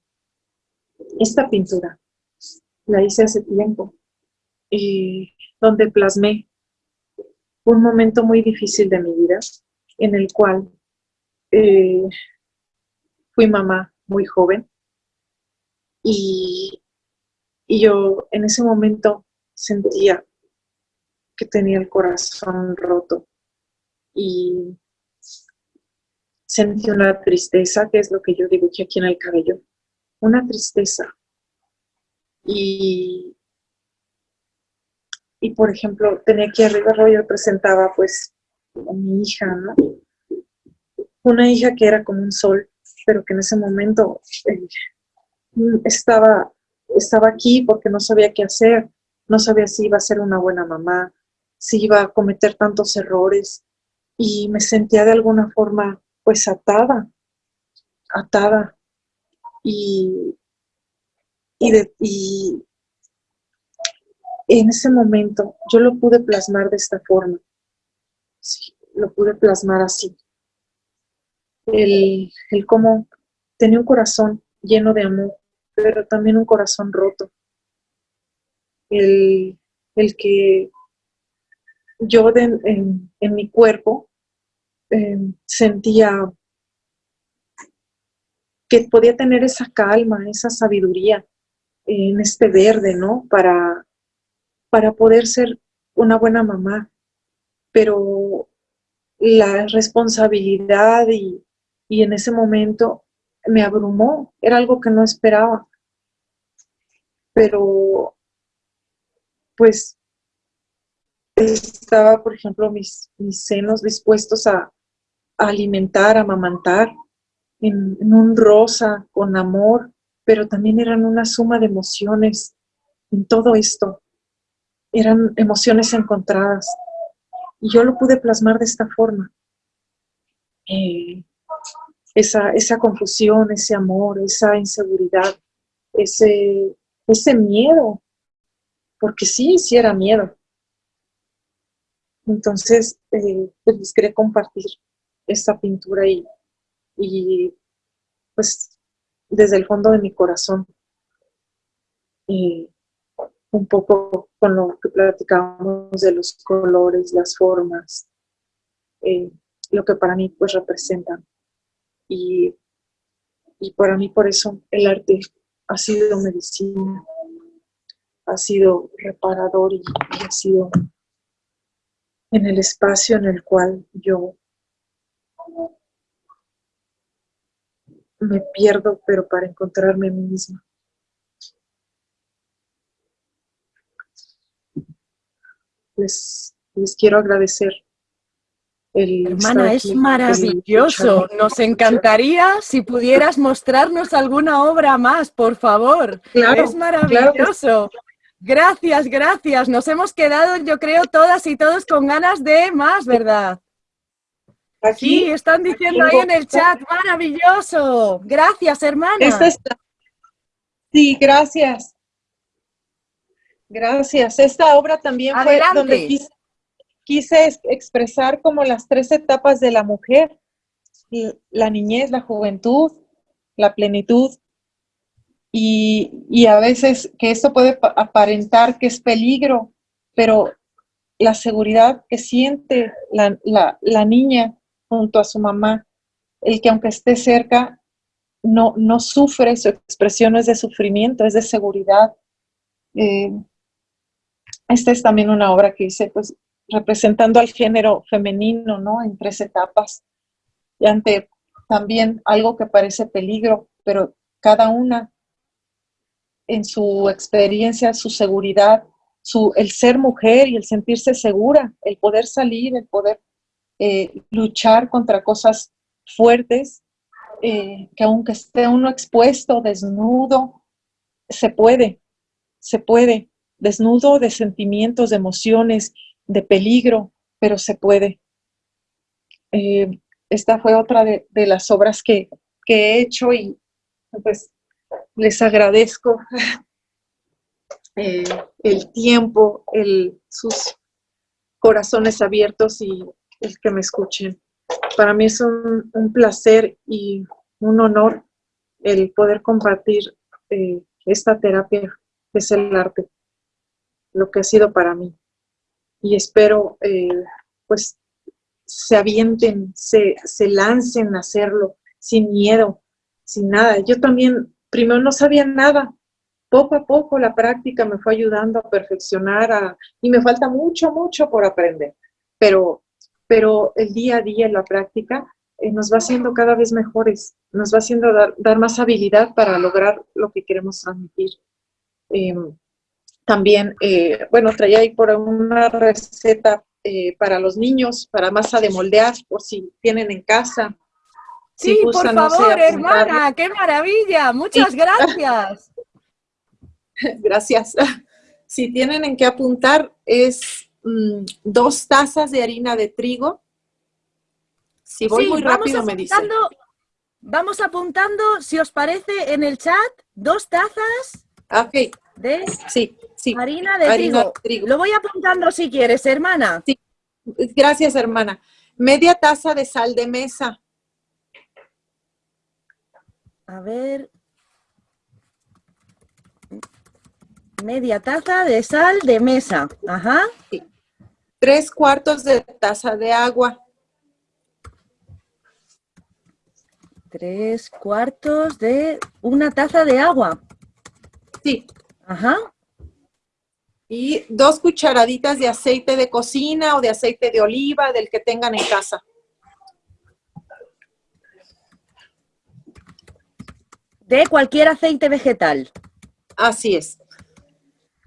esta pintura la hice hace tiempo donde plasmé un momento muy difícil de mi vida, en el cual eh, fui mamá muy joven y, y yo en ese momento sentía que tenía el corazón roto y sentí una tristeza, que es lo que yo dibujé aquí en el cabello, una tristeza. Y y por ejemplo, tenía aquí arriba, yo presentaba pues a mi hija, ¿no? Una hija que era como un sol, pero que en ese momento eh, estaba, estaba aquí porque no sabía qué hacer, no sabía si iba a ser una buena mamá, si iba a cometer tantos errores y me sentía de alguna forma pues atada, atada y, y, en ese momento yo lo pude plasmar de esta forma, sí, lo pude plasmar así. El, el cómo tenía un corazón lleno de amor, pero también un corazón roto. El, que yo en, mi cuerpo em, sentía que podía tener esa calma, esa sabiduría en este verde, ¿no? Para, para poder ser una buena mamá. Pero la responsabilidad y, y en ese momento me abrumó, era algo que no esperaba. Pero, pues, estaba, por ejemplo, mis, mis senos dispuestos a, alimentar, a amamantar, en, un rosa, con amor, pero también eran una suma de emociones en todo esto. Eran emociones encontradas. Y yo lo pude plasmar de esta forma. Eh, esa, esa confusión, ese amor, esa inseguridad, ese, ese miedo, porque sí, sí era miedo. Entonces, eh, pues les quería compartir esta pintura y, y pues desde el fondo de mi corazón y un poco con lo que platicábamos de los colores, las formas, eh, lo que para mí pues representan. Y, para mí por eso el arte ha sido medicina, ha sido reparador y, ha sido en el espacio en el cual yo me pierdo, pero para encontrarme a mí misma. Les, les quiero agradecer Hermana, es maravilloso. Nos encantaría si pudieras mostrarnos alguna obra más, por favor. es maravilloso. Gracias, gracias. Nos hemos quedado, yo creo, todas y todos con ganas de más, ¿verdad? sí, están diciendo ahí en el chat, maravilloso. Gracias, hermana. Sí, gracias. Gracias. Esta obra también fue donde quise expresar como las tres etapas de la mujer, la niñez, la juventud, la plenitud, y, a veces que esto puede aparentar que es peligro, pero la seguridad que siente la, niña junto a su mamá, el que aunque esté cerca, no, no sufre, su expresión es de sufrimiento, es de seguridad. Eh, esta es también una obra que hice, pues, representando al género femenino, ¿no? En tres etapas. Y ante también algo que parece peligro, pero cada una en su experiencia, su seguridad, su, el ser mujer y el sentirse segura, el poder salir, el poder eh, luchar contra cosas fuertes, eh, que aunque esté uno expuesto, desnudo, se puede, se puede, desnudo de sentimientos, de emociones, de peligro, pero se puede. Eh, esta fue otra de, las obras que, he hecho y pues les agradezco eh, el tiempo, el, sus corazones abiertos y el que me escuchen. Para mí es un, placer y un honor el poder compartir eh, esta terapia que es el arte, lo que ha sido para mí y espero eh, pues se avienten, se, lancen a hacerlo sin miedo, sin nada. Yo también primero no sabía nada, poco a poco la práctica me fue ayudando a perfeccionar y me falta mucho, mucho por aprender, pero, pero el día a día la práctica eh, nos va haciendo cada vez mejores, nos va haciendo dar, dar más habilidad para lograr lo que queremos transmitir. Em, también, eh, bueno, traía ahí por una receta eh, para los niños, para masa de moldear, por si tienen en casa. Sí, por favor, hermana, qué maravilla. Muchas gracias. gracias. Si tienen en qué apuntar, es mm, dos tazas de harina de trigo. Si voy muy rápido, me dicen. Vamos apuntando, si os parece, en el chat, dos tazas Ok. de sí, sí. harina, de, trigo. Lo voy apuntando si quieres, hermana. Sí. Gracias, hermana. Media taza de sal de mesa. A ver. Media taza de sal de mesa. Ajá. Tres cuartos de taza de agua. Tres cuartos de una taza de agua. Sí. Ajá. Y dos cucharaditas de aceite de cocina o de aceite de oliva, del que tengan en casa. De cualquier aceite vegetal. Así es.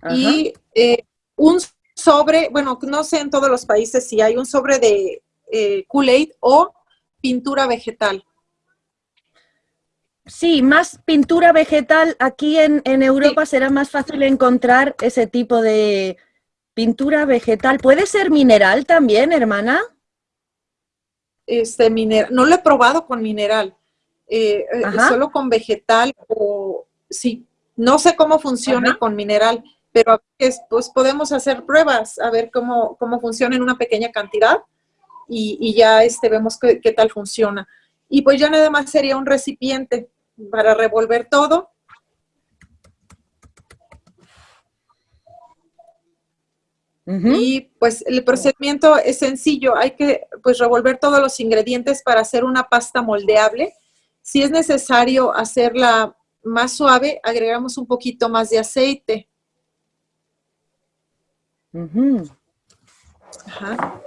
Y eh, un sobre, bueno, no sé en todos los países si hay un sobre de eh, Kool-Aid o pintura vegetal. Sí, más pintura vegetal. Aquí en, Europa será más fácil encontrar ese tipo de pintura vegetal. ¿Puede ser mineral también, hermana? Este, mineral. No lo he probado con mineral. Eh, eh, solo con vegetal o sí, no sé cómo funciona con mineral, pero pues podemos hacer pruebas a ver cómo, cómo funciona en una pequeña cantidad y, ya este, vemos qué, qué, tal funciona. Y pues ya nada más sería un recipiente para revolver todo. Y pues el procedimiento es sencillo, hay que pues revolver todos los ingredientes para hacer una pasta moldeable si es necesario hacerla más suave, agregamos un poquito más de aceite.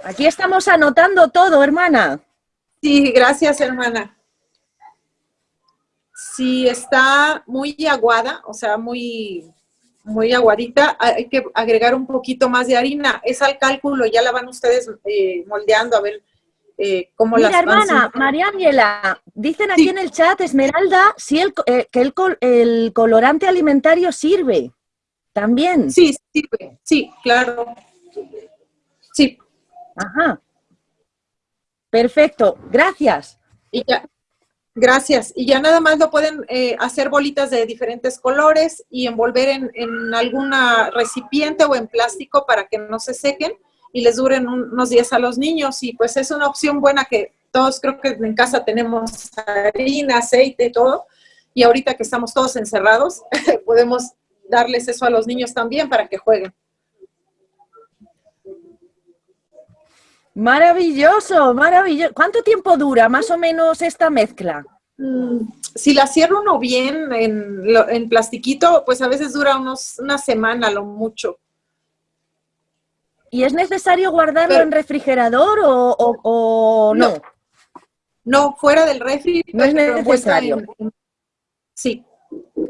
Aquí estamos anotando todo, hermana. Sí, gracias, hermana. Si está muy aguada, o sea, muy, muy aguadita, hay que agregar un poquito más de harina. Es al cálculo, ya la van ustedes eh, moldeando a ver eh, Mira, hermana, María Ángela, dicen aquí en el chat, Esmeralda, si el, eh, que el, el, colorante alimentario sirve también. Sí, sirve, sí, claro. Sí. Ajá. Perfecto, gracias. Y ya, gracias. Y ya nada más lo pueden eh, hacer bolitas de diferentes colores y envolver en, en alguna recipiente o en plástico para que no se sequen y les duren unos días a los niños y pues es una opción buena que todos creo que en casa tenemos harina, aceite, todo y ahorita que estamos todos encerrados podemos darles eso a los niños también para que jueguen. Maravilloso, maravilloso. ¿Cuánto tiempo dura más o menos esta mezcla? Mm, si la cierro uno bien en, en plastiquito, pues a veces dura unos, una semana lo mucho. ¿Y es necesario guardarlo en refrigerador o, no? no? fuera del refri. No es necesario. sí,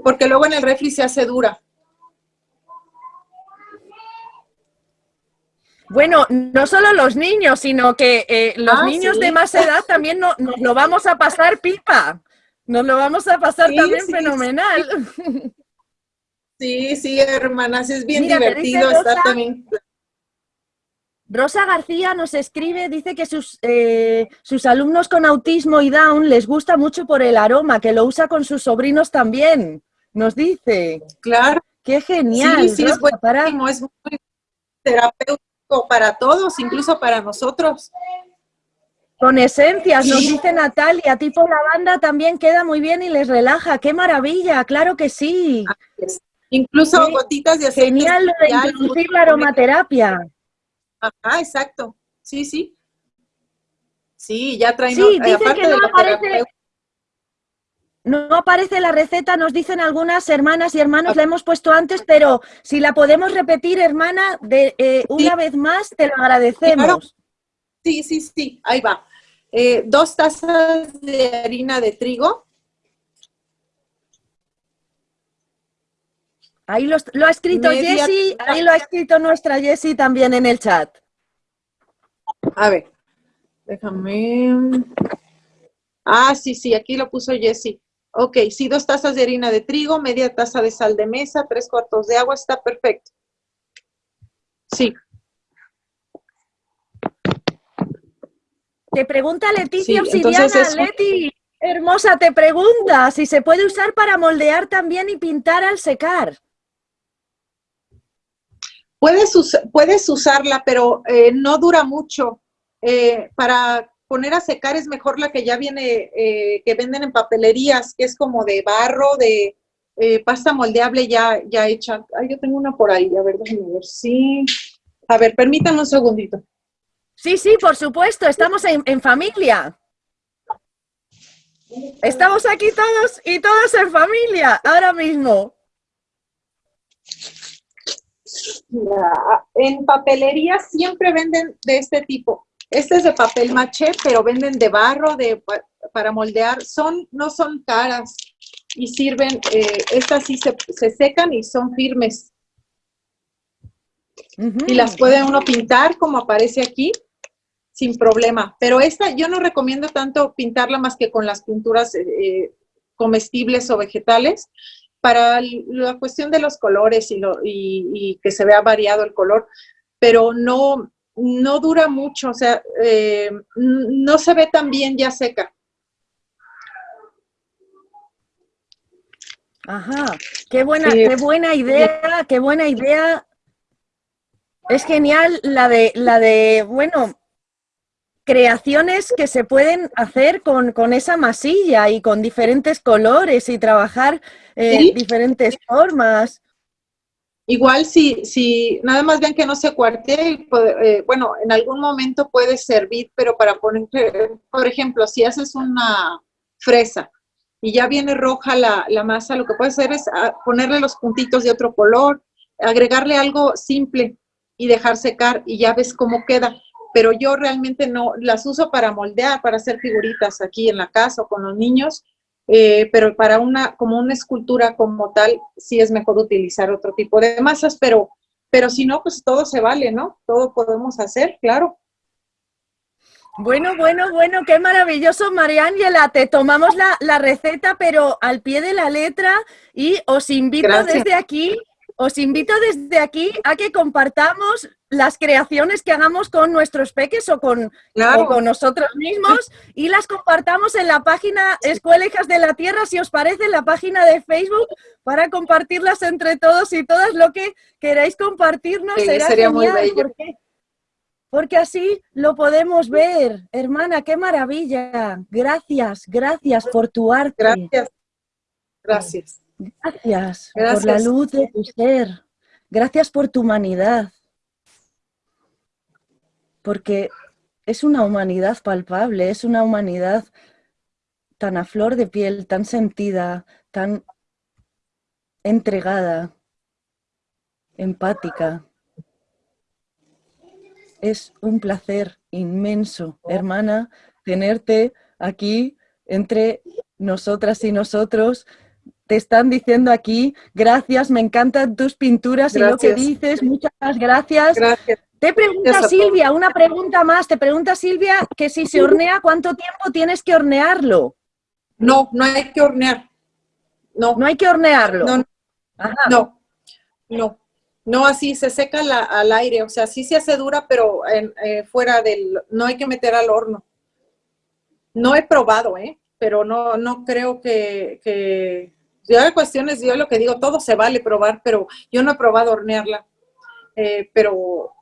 porque luego en el refri se hace dura. Bueno, no solo los niños, sino que eh, los ah, niños de más edad también nos lo vamos a pasar pipa. Nos lo vamos a pasar también fenomenal. Sí, sí, hermanas, es bien divertido estar también Rosa García nos escribe, dice que sus, eh, sus alumnos con autismo y Down les gusta mucho por el aroma, que lo usa con sus sobrinos también, nos dice. Claro. Qué genial. Sí, sí, es, para... es muy terapéutico para todos, incluso para nosotros. Con esencias, nos dice Natalia, tipo lavanda también queda muy bien y les relaja. ¡Qué maravilla! ¡Claro que sí! Incluso gotitas de aceite. Genial lo de introducir la aromaterapia. Ajá, exacto. Sí, sí. Sí, ya traen... Sí, eh, dicen que no aparece... No aparece la receta, nos dicen algunas hermanas y hermanos, la hemos puesto antes, pero si la podemos repetir, hermana, de, eh, una vez más, te lo agradecemos. Sí, sí, sí, ahí va. Eh, dos tazas de harina de trigo, Ahí lo, ha escrito Jessy, ahí lo ha escrito nuestra Jessie también en el chat. A ver, déjame... Ah, sí, sí, aquí lo puso Jessy. Ok, sí, dos tazas de harina de trigo, media taza de sal de mesa, tres cuartos de agua, está perfecto. Sí. Te pregunta Leticia Obsidiana, Leti, hermosa, te pregunta si se puede usar para moldear también y pintar al secar. Puedes, puedes usarla, pero eh, no dura mucho. Eh, para poner a secar es mejor la que ya viene, eh, que venden en papelerías, que es como de barro, de pasta moldeable ya, ya hecha. Ay, yo tengo una por ahí, a ver, ver. Sí. A ver, permítanme un segundito. Sí, sí, por supuesto, estamos en, en familia. Estamos aquí todos y todos en familia, ahora mismo. En papelería siempre venden de este tipo. Este es de papel maché, pero venden de barro de, para moldear. Son, no son caras y sirven, eh, estas sí se, secan y son firmes. Y las puede uno pintar como aparece aquí, sin problema. Pero esta yo no recomiendo tanto pintarla más que con las pinturas eh, comestibles o vegetales, para la cuestión de los colores y, lo, y, que se vea variado el color, pero no, no dura mucho, o sea, eh, no se ve tan bien ya seca. Ajá, qué buena, qué buena idea, qué buena idea. Es genial la de, la de, bueno, creaciones que se pueden hacer con, esa masilla y con diferentes colores y trabajar eh, diferentes formas. Igual si, si nada más vean que no se cuarte, eh, bueno, en algún momento puede servir, pero para poner, por ejemplo, si haces una fresa y ya viene roja la, la masa, lo que puedes hacer es ah, ponerle los puntitos de otro color, agregarle algo simple y dejar secar y ya ves cómo queda pero yo realmente no las uso para moldear, para hacer figuritas aquí en la casa o con los niños, eh, pero para una, como una escultura como tal, sí es mejor utilizar otro tipo de masas, pero, pero si no, pues todo se vale, ¿no? Todo podemos hacer, claro. Bueno, bueno, bueno, qué maravilloso, María Ángela. Te tomamos la, la, receta, pero al pie de la letra y os invito desde aquí os invito desde aquí a que compartamos las creaciones que hagamos con nuestros peques o con, con nosotros mismos y las compartamos en la página Escuela Hijas de la Tierra, si os parece, en la página de Facebook, para compartirlas entre todos y todas. Lo que queráis compartirnos será sería genial, muy porque, porque así lo podemos ver. Hermana, qué maravilla. Gracias, gracias por tu arte. Gracias. Gracias. Gracias, por la luz de tu ser. Gracias por tu humanidad. Porque es una humanidad palpable, es una humanidad tan a flor de piel, tan sentida, tan entregada, empática. Es un placer inmenso, hermana, tenerte aquí entre nosotras y nosotros, te están diciendo aquí, gracias, me encantan tus pinturas y lo que dices, muchas gracias. Gracias. Te pregunta Silvia, una pregunta más, te pregunta Silvia que si se hornea, ¿cuánto tiempo tienes que hornearlo? No, no hay que hornear. No. No hay que hornearlo. No, no, no, no, así se seca al aire, o sea, sí se hace dura, pero eh, fuera del, no hay que meter al horno. No he probado, ¿eh? Pero no, no creo que yo hay cuestiones, yo lo que digo, todo se vale probar, pero yo no he probado hornearla. Eh, pero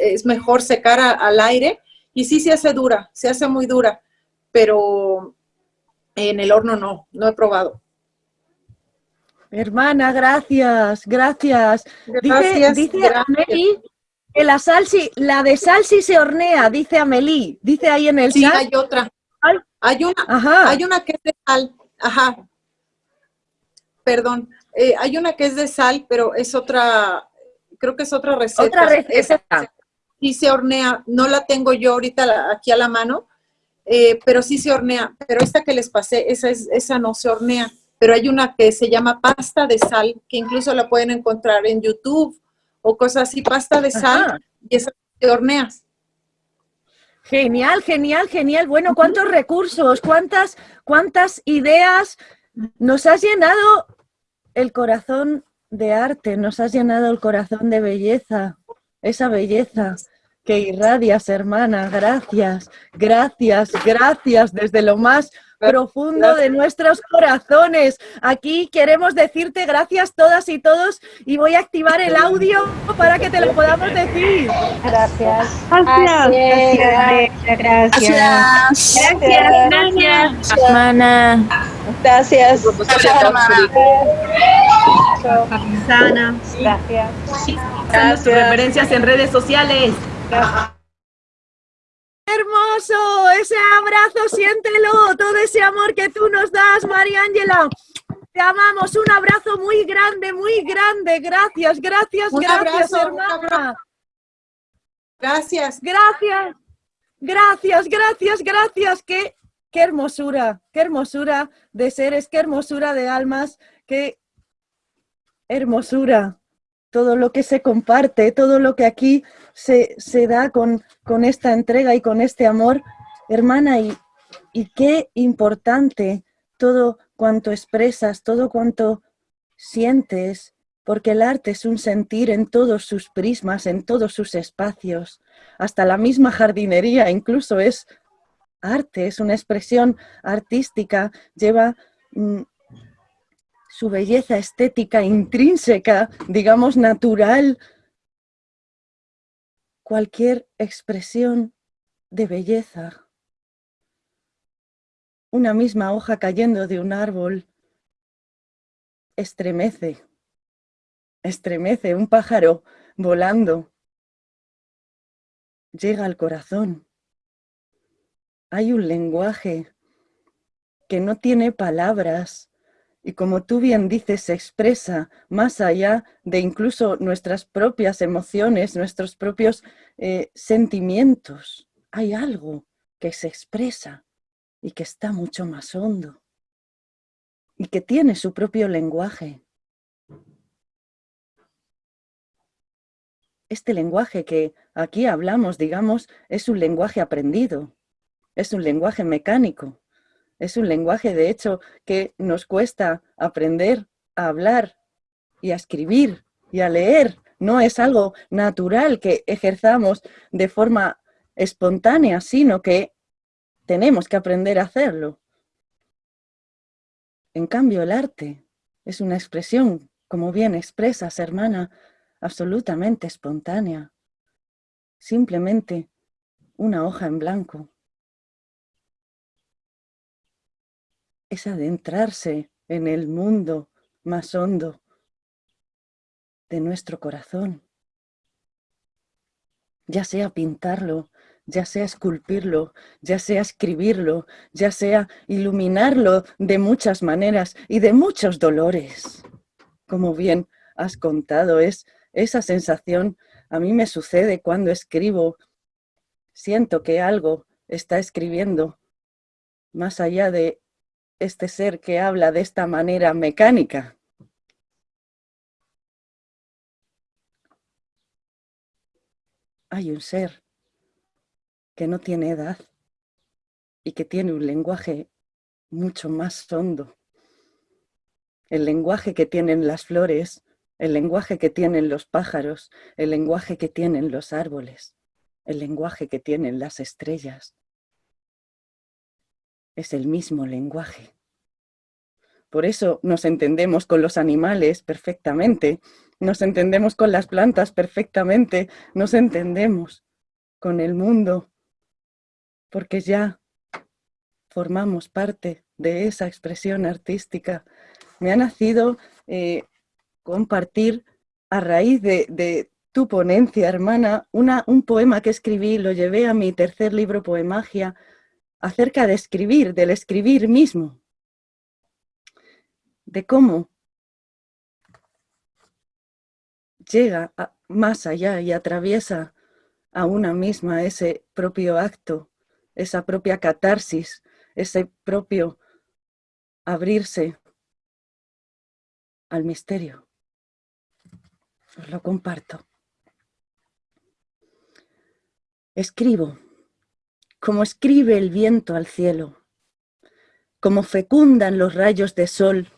es mejor secar al aire y sí se hace dura, se hace muy dura, pero en el horno no, no he probado. Hermana, gracias, gracias. dice, dice que la salsi, la de salsi se hornea, dice Amelie, dice ahí en el sí, hay otra. Hay una, hay una que es de sal, ajá, perdón, eh, hay una que es de sal, pero es otra, creo que es otra receta. Otra receta. Sí se hornea, no la tengo yo ahorita aquí a la mano, eh, pero sí se hornea. Pero esta que les pasé, esa, es, esa no se hornea. Pero hay una que se llama pasta de sal, que incluso la pueden encontrar en YouTube o cosas así, pasta de sal, y esa se horneas. Genial, genial, genial. Bueno, cuántos recursos, cuántas, cuántas ideas. Nos has llenado el corazón de arte, nos has llenado el corazón de belleza, esa belleza que irradias, hermana. Gracias, gracias, gracias desde lo más profundo de nuestros corazones. Aquí queremos decirte gracias todas y todos y voy a activar el audio para que te lo podamos decir. Gracias. Gracias. Gracias. Gracias. Gracias, gracias. Hermana. Gracias. Sana. Gracias. Gracias. tus referencias en redes sociales. Hermoso, ese abrazo, siéntelo, todo ese amor que tú nos das, María Ángela. Te amamos, un abrazo muy grande, muy grande. Gracias, gracias, Un gracias, abrazo, hermana. Gracias. Gracias, gracias, gracias, gracias. Qué, qué hermosura, qué hermosura de seres, qué hermosura de almas, qué hermosura. Todo lo que se comparte, todo lo que aquí se, da con, con esta entrega y con este amor. Hermana, y, y qué importante todo cuanto expresas, todo cuanto sientes, porque el arte es un sentir en todos sus prismas, en todos sus espacios. Hasta la misma jardinería incluso es arte, es una expresión artística, lleva mm, su belleza estética intrínseca, digamos natural. Cualquier expresión de belleza. Una misma hoja cayendo de un árbol estremece, estremece un pájaro volando. Llega al corazón. Hay un lenguaje que no tiene palabras y como tú bien dices, se expresa más allá de incluso nuestras propias emociones, nuestros propios eh, sentimientos. Hay algo que se expresa y que está mucho más hondo y que tiene su propio lenguaje. Este lenguaje que aquí hablamos, digamos, es un lenguaje aprendido, es un lenguaje mecánico, es un lenguaje, de hecho, que nos cuesta aprender a hablar y a escribir y a leer. No es algo natural que ejerzamos de forma espontánea, sino que tenemos que aprender a hacerlo. En cambio, el arte es una expresión, como bien expresas, hermana, absolutamente espontánea. Simplemente una hoja en blanco. Es adentrarse en el mundo más hondo de nuestro corazón. Ya sea pintarlo, ya sea esculpirlo, ya sea escribirlo, ya sea iluminarlo de muchas maneras y de muchos dolores. Como bien has contado, es esa sensación a mí me sucede cuando escribo. Siento que algo está escribiendo más allá de este ser que habla de esta manera mecánica. Hay un ser que no tiene edad y que tiene un lenguaje mucho más hondo. El lenguaje que tienen las flores, el lenguaje que tienen los pájaros, el lenguaje que tienen los árboles, el lenguaje que tienen las estrellas. Es el mismo lenguaje. Por eso nos entendemos con los animales perfectamente, nos entendemos con las plantas perfectamente, nos entendemos con el mundo porque ya formamos parte de esa expresión artística. Me ha nacido eh, compartir a raíz de, tu ponencia, hermana, un poema que escribí, lo llevé a mi tercer libro Poemagia, acerca de escribir, del escribir mismo, de cómo llega más allá y atraviesa a una misma ese propio acto esa propia catarsis, ese propio abrirse al misterio. Os lo comparto. Escribo como escribe el viento al cielo, como fecundan los rayos de sol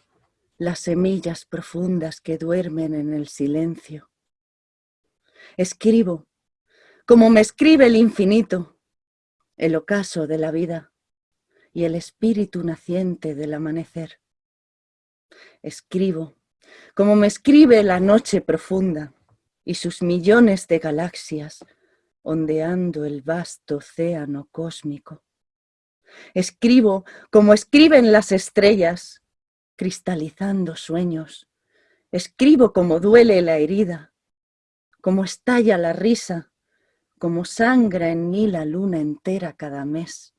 las semillas profundas que duermen en el silencio. Escribo, como me escribe el infinito, el ocaso de la vida y el espíritu naciente del amanecer. Escribo, como me escribe la noche profunda y sus millones de galaxias ondeando el vasto océano cósmico. Escribo como escriben las estrellas, cristalizando sueños. Escribo como duele la herida, como estalla la risa, como sangra en mí la luna entera cada mes.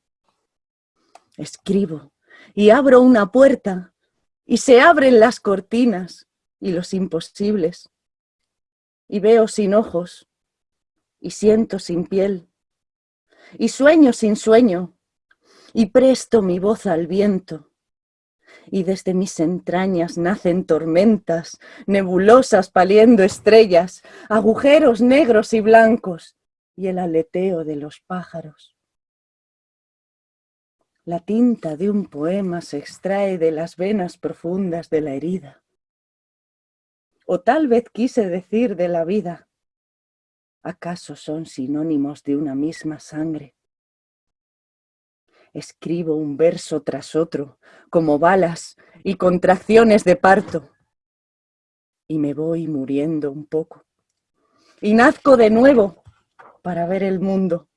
Escribo y abro una puerta y se abren las cortinas y los imposibles. Y veo sin ojos y siento sin piel y sueño sin sueño y presto mi voz al viento y desde mis entrañas nacen tormentas, nebulosas paliendo estrellas, agujeros negros y blancos y el aleteo de los pájaros. La tinta de un poema se extrae de las venas profundas de la herida. O tal vez quise decir de la vida. ¿Acaso son sinónimos de una misma sangre? Escribo un verso tras otro, como balas y contracciones de parto. Y me voy muriendo un poco. Y nazco de nuevo para ver el mundo,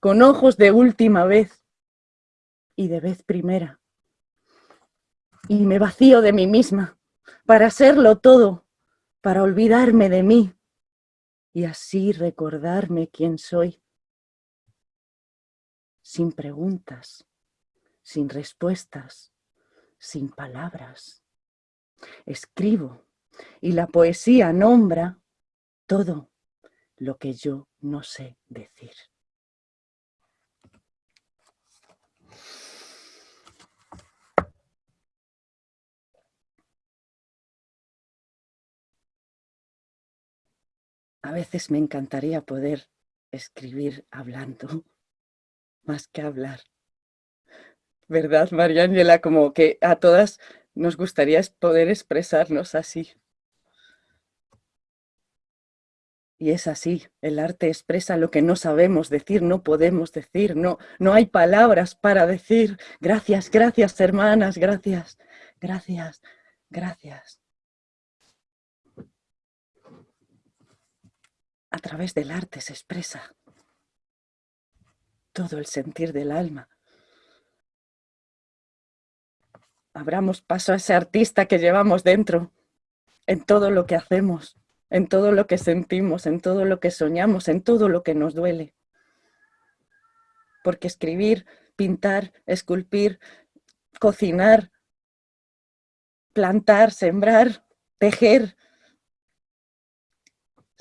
con ojos de última vez y de vez primera. Y me vacío de mí misma para serlo todo, para olvidarme de mí y así recordarme quién soy sin preguntas, sin respuestas, sin palabras. Escribo y la poesía nombra todo lo que yo no sé decir. A veces me encantaría poder escribir hablando más que hablar. ¿Verdad, María? Como que a todas nos gustaría poder expresarnos así. Y es así, el arte expresa lo que no sabemos decir, no podemos decir, no, no hay palabras para decir. Gracias, gracias, hermanas, gracias, gracias, gracias. A través del arte se expresa todo el sentir del alma. Abramos paso a ese artista que llevamos dentro, en todo lo que hacemos, en todo lo que sentimos, en todo lo que soñamos, en todo lo que nos duele. Porque escribir, pintar, esculpir, cocinar, plantar, sembrar, tejer,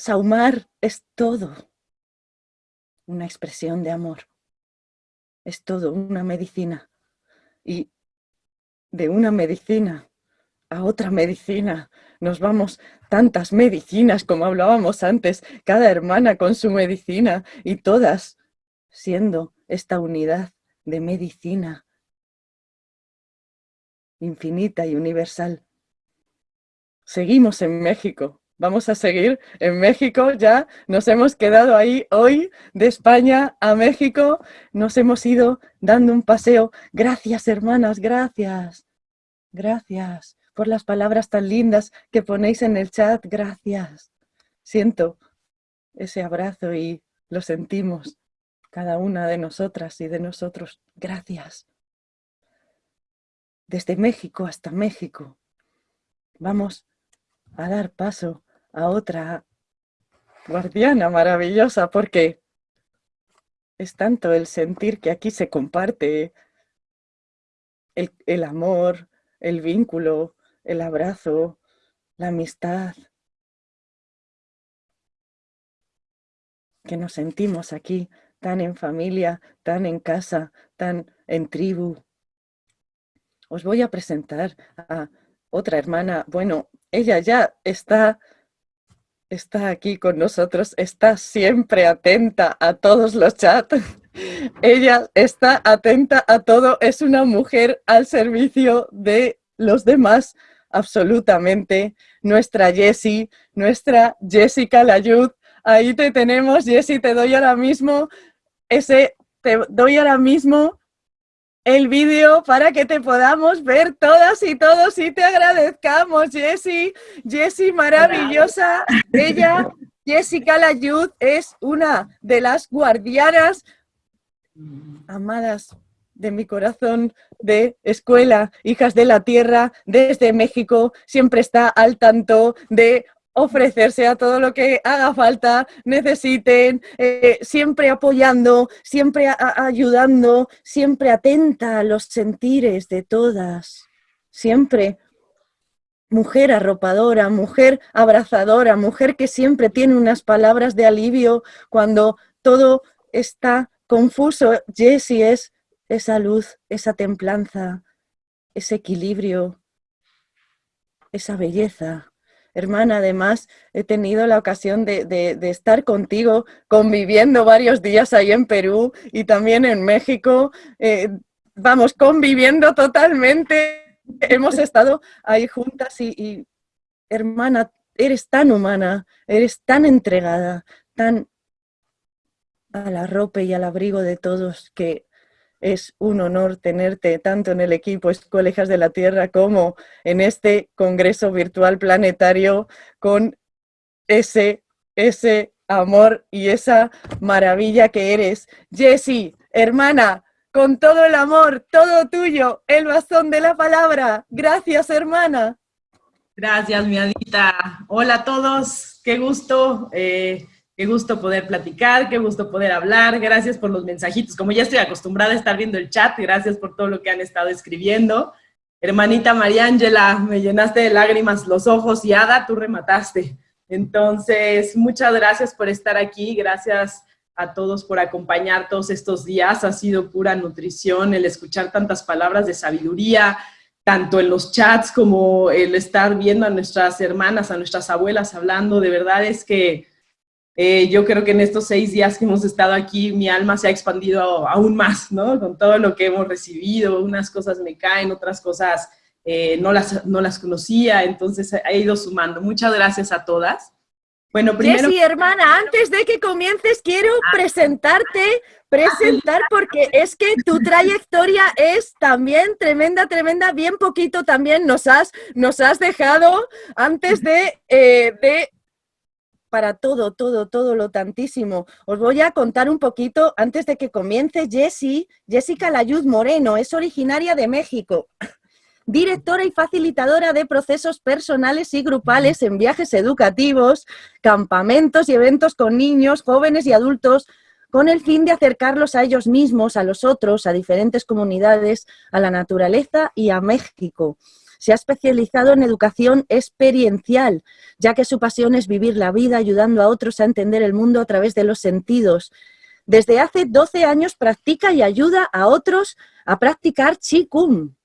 saumar, es todo una expresión de amor es todo una medicina. Y de una medicina a otra medicina nos vamos tantas medicinas como hablábamos antes, cada hermana con su medicina y todas siendo esta unidad de medicina infinita y universal. Seguimos en México, vamos a seguir en México ya. Nos hemos quedado ahí hoy de España a México. Nos hemos ido dando un paseo. Gracias, hermanas, gracias. Gracias por las palabras tan lindas que ponéis en el chat. Gracias. Siento ese abrazo y lo sentimos cada una de nosotras y de nosotros. Gracias. Desde México hasta México. Vamos a dar paso a otra guardiana maravillosa porque es tanto el sentir que aquí se comparte el, el amor, el vínculo, el abrazo, la amistad, que nos sentimos aquí tan en familia, tan en casa, tan en tribu. Os voy a presentar a otra hermana. Bueno, ella ya está está aquí con nosotros, está siempre atenta a todos los chats. Ella está atenta a todo, es una mujer al servicio de los demás, absolutamente. Nuestra Jessie, nuestra Jessica Layud, ahí te tenemos, Jessie, te doy ahora mismo ese, te doy ahora mismo el vídeo para que te podamos ver todas y todos y te agradezcamos, Jessie. Jessie maravillosa. Ella, Jessica Layud, es una de las guardianas amadas de mi corazón de escuela, hijas de la tierra, desde México, siempre está al tanto de ofrecerse a todo lo que haga falta, necesiten, eh, siempre apoyando, siempre ayudando, siempre atenta a los sentires de todas, siempre mujer arropadora, mujer abrazadora, mujer que siempre tiene unas palabras de alivio cuando todo está confuso. Jessie es esa luz, esa templanza, ese equilibrio, esa belleza. Hermana, además he tenido la ocasión de, estar contigo conviviendo varios días ahí en Perú y también en México. Eh, vamos, conviviendo totalmente. Hemos estado ahí juntas y, hermana, eres tan humana, eres tan entregada, tan a la ropa y al abrigo de todos que es un honor tenerte tanto en el equipo Escuelas de la Tierra como en este Congreso Virtual Planetario con ese, ese amor y esa maravilla que eres. Jessie, hermana, con todo el amor, todo tuyo, el bastón de la palabra. Gracias, hermana. Gracias, mi Adita. Hola a todos, qué gusto. Eh, Qué gusto poder platicar, qué gusto poder hablar. Gracias por los mensajitos. Como ya estoy acostumbrada a estar viendo el chat, gracias por todo lo que han estado escribiendo. Hermanita Mariángela, me llenaste de lágrimas los ojos y Ada, tú remataste. Entonces, muchas gracias por estar aquí. Gracias a todos por acompañar todos estos días. Ha sido pura nutrición el escuchar tantas palabras de sabiduría, tanto en los chats como el estar viendo a nuestras hermanas, a nuestras abuelas hablando. De verdad es que eh, yo creo que en estos seis días que hemos estado aquí, mi alma se ha expandido aún más, ¿no? Con todo lo que hemos recibido, unas cosas me caen, otras cosas eh, no, las, no las conocía, entonces ha ido sumando. Muchas gracias a todas. Bueno, primero... Jessy, hermana, antes de que comiences, quiero ah. presentarte, presentar, porque es que tu trayectoria es también tremenda, tremenda, bien poquito también nos has, nos has dejado antes de, eh, de para todo, todo, todo lo tantísimo. Os voy a contar un poquito antes de que comience Jessie. Jessica Layud Moreno es originaria de México. Directora y facilitadora de procesos personales y grupales en viajes educativos, campamentos y eventos con niños, jóvenes y adultos, con el fin de acercarlos a ellos mismos, a los otros, a diferentes comunidades, a la naturaleza y a México se ha especializado en educación experiencial, ya que su pasión es vivir la vida ayudando a otros a entender el mundo a través de los sentidos. Desde hace 12 años practica y ayuda a otros a practicar Qigong,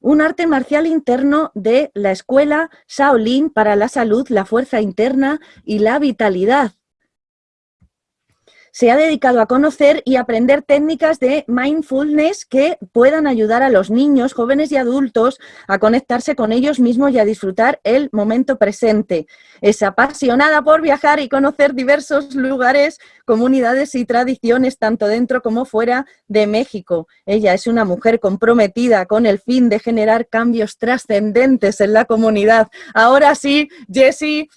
un arte marcial interno de la escuela Shaolin para la salud, la fuerza interna y la vitalidad se ha dedicado a conocer y aprender técnicas de mindfulness que puedan ayudar a los niños, jóvenes y adultos a conectarse con ellos mismos y a disfrutar el momento presente. Es apasionada por viajar y conocer diversos lugares, comunidades y tradiciones, tanto dentro como fuera de México. Ella es una mujer comprometida con el fin de generar cambios trascendentes en la comunidad. Ahora sí, Jessie,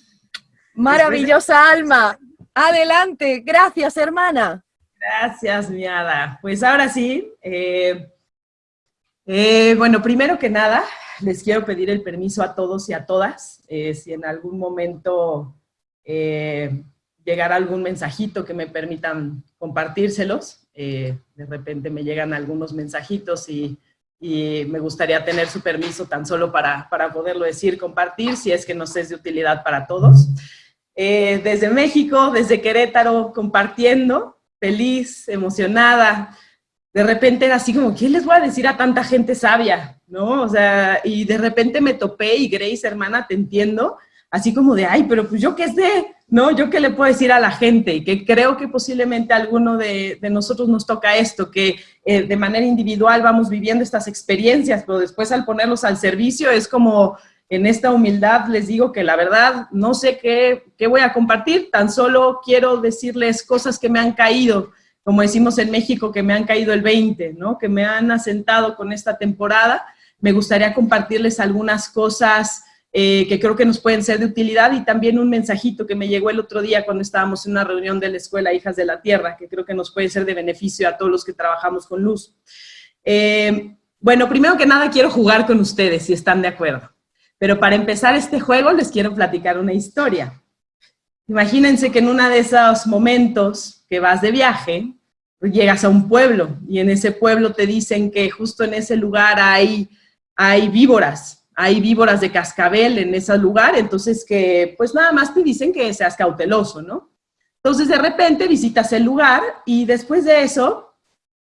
maravillosa alma, Adelante, gracias hermana. Gracias, mi hada. Pues ahora sí, eh, eh, bueno, primero que nada, les quiero pedir el permiso a todos y a todas, eh, si en algún momento llegara algún mensajito que me permitan compartírselos, de repente me llegan algunos mensajitos y, y, me gustaría tener su permiso tan solo para, para poderlo decir, compartir, si es que nos es de utilidad para todos. Eh, desde México, desde Querétaro, compartiendo, feliz, emocionada. De repente era así como, ¿qué les voy a decir a tanta gente sabia? ¿No? O sea, y de repente me topé y Grace, hermana, te entiendo, así como de, ay, pero pues yo qué sé, ¿no? Yo qué le puedo decir a la gente, y que creo que posiblemente a alguno de, nosotros nos toca esto, que eh, de manera individual vamos viviendo estas experiencias, pero después al ponerlos al servicio es como, en esta humildad les digo que la verdad no sé qué, qué voy a compartir, tan solo quiero decirles cosas que me han caído, como decimos en México, que me han caído el 20, ¿no? Que me han asentado con esta temporada. Me gustaría compartirles algunas cosas eh, que creo que nos pueden ser de utilidad y también un mensajito que me llegó el otro día cuando estábamos en una reunión de la Escuela Hijas de la Tierra, que creo que nos puede ser de beneficio a todos los que trabajamos con luz. Eh, bueno, primero que nada quiero jugar con ustedes, si están de acuerdo. Pero para empezar este juego les quiero platicar una historia. Imagínense que en uno de esos momentos que vas de viaje, llegas a un pueblo y en ese pueblo te dicen que justo en ese lugar hay, hay víboras, hay víboras de cascabel en ese lugar, entonces que pues nada más te dicen que seas cauteloso, ¿no? Entonces de repente visitas el lugar y después de eso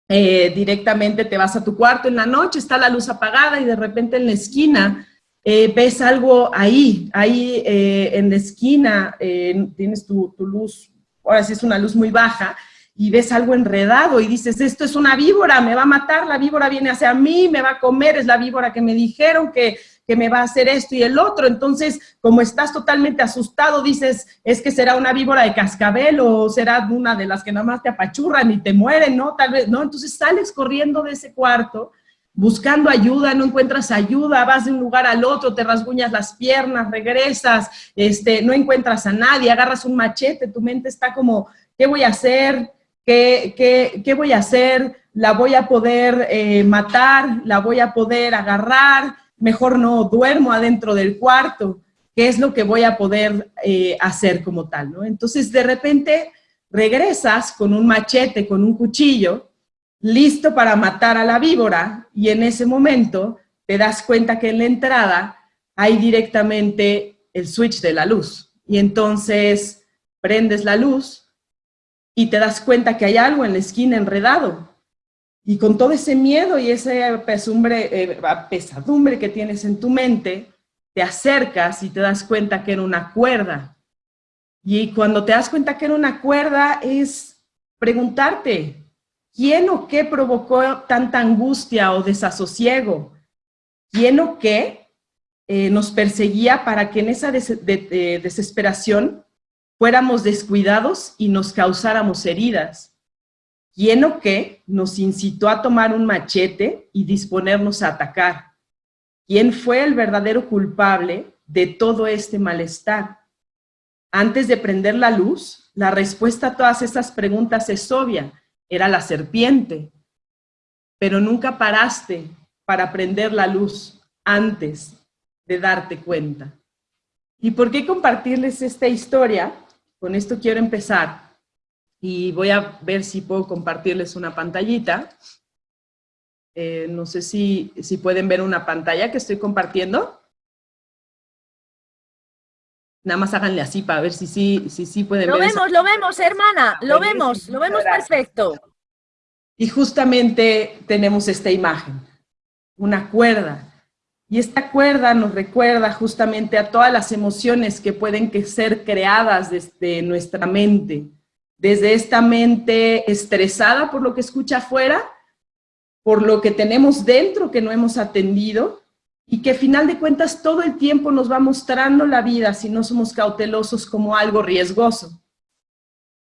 eh, directamente te vas a tu cuarto en la noche, está la luz apagada y de repente en la esquina eh, ves algo ahí, ahí eh, en la esquina, eh, tienes tu, luz, ahora sí es una luz muy baja, y ves algo enredado y dices, esto es una víbora, me va a matar, la víbora viene hacia mí, me va a comer, es la víbora que me dijeron que, que me va a hacer esto y el otro. Entonces, como estás totalmente asustado, dices, es que será una víbora de cascabel o será una de las que nada más te apachurran y te mueren, ¿no? Tal vez, ¿no? Entonces sales corriendo de ese cuarto buscando ayuda, no encuentras ayuda, vas de un lugar al otro, te rasguñas las piernas, regresas, este, no encuentras a nadie, agarras un machete, tu mente está como, ¿qué voy a hacer? ¿Qué, qué, voy a hacer? ¿La voy a poder eh, matar? ¿La voy a poder agarrar? Mejor no, duermo adentro del cuarto. ¿Qué es lo que voy a poder eh, hacer como tal? ¿no? Entonces, de repente, regresas con un machete, con un cuchillo, listo para matar a la víbora y en ese momento te das cuenta que en la entrada hay directamente el switch de la luz. Y entonces prendes la luz y te das cuenta que hay algo en la esquina enredado. Y con todo ese miedo y esa eh, pesadumbre que tienes en tu mente, te acercas y te das cuenta que era una cuerda. Y cuando te das cuenta que era una cuerda es preguntarte, ¿Quién o qué provocó tanta angustia o desasosiego? ¿Quién o qué eh, nos perseguía para que en esa desesperación fuéramos descuidados y nos causáramos heridas? ¿Quién o qué nos incitó a tomar un machete y disponernos a atacar? ¿Quién fue el verdadero culpable de todo este malestar? Antes de prender la luz, la respuesta a todas esas preguntas es obvia era la serpiente, pero nunca paraste para prender la luz antes de darte cuenta. ¿Y por qué compartirles esta historia? Con esto quiero empezar y voy a ver si puedo compartirles una pantallita. Eh, no sé si, si pueden ver una pantalla que estoy compartiendo. Nada más háganle así para ver si sí si, si, pueden lo vemos, lo vemos, hermana, lo vemos, lo vemos perfecto. Y justamente tenemos esta imagen, una cuerda. Y esta cuerda nos recuerda justamente a todas las emociones que pueden que ser creadas desde nuestra mente. Desde esta mente estresada por lo que escucha afuera, por lo que tenemos dentro que no hemos atendido, y que final de cuentas todo el tiempo nos va mostrando la vida si no somos cautelosos como algo riesgoso.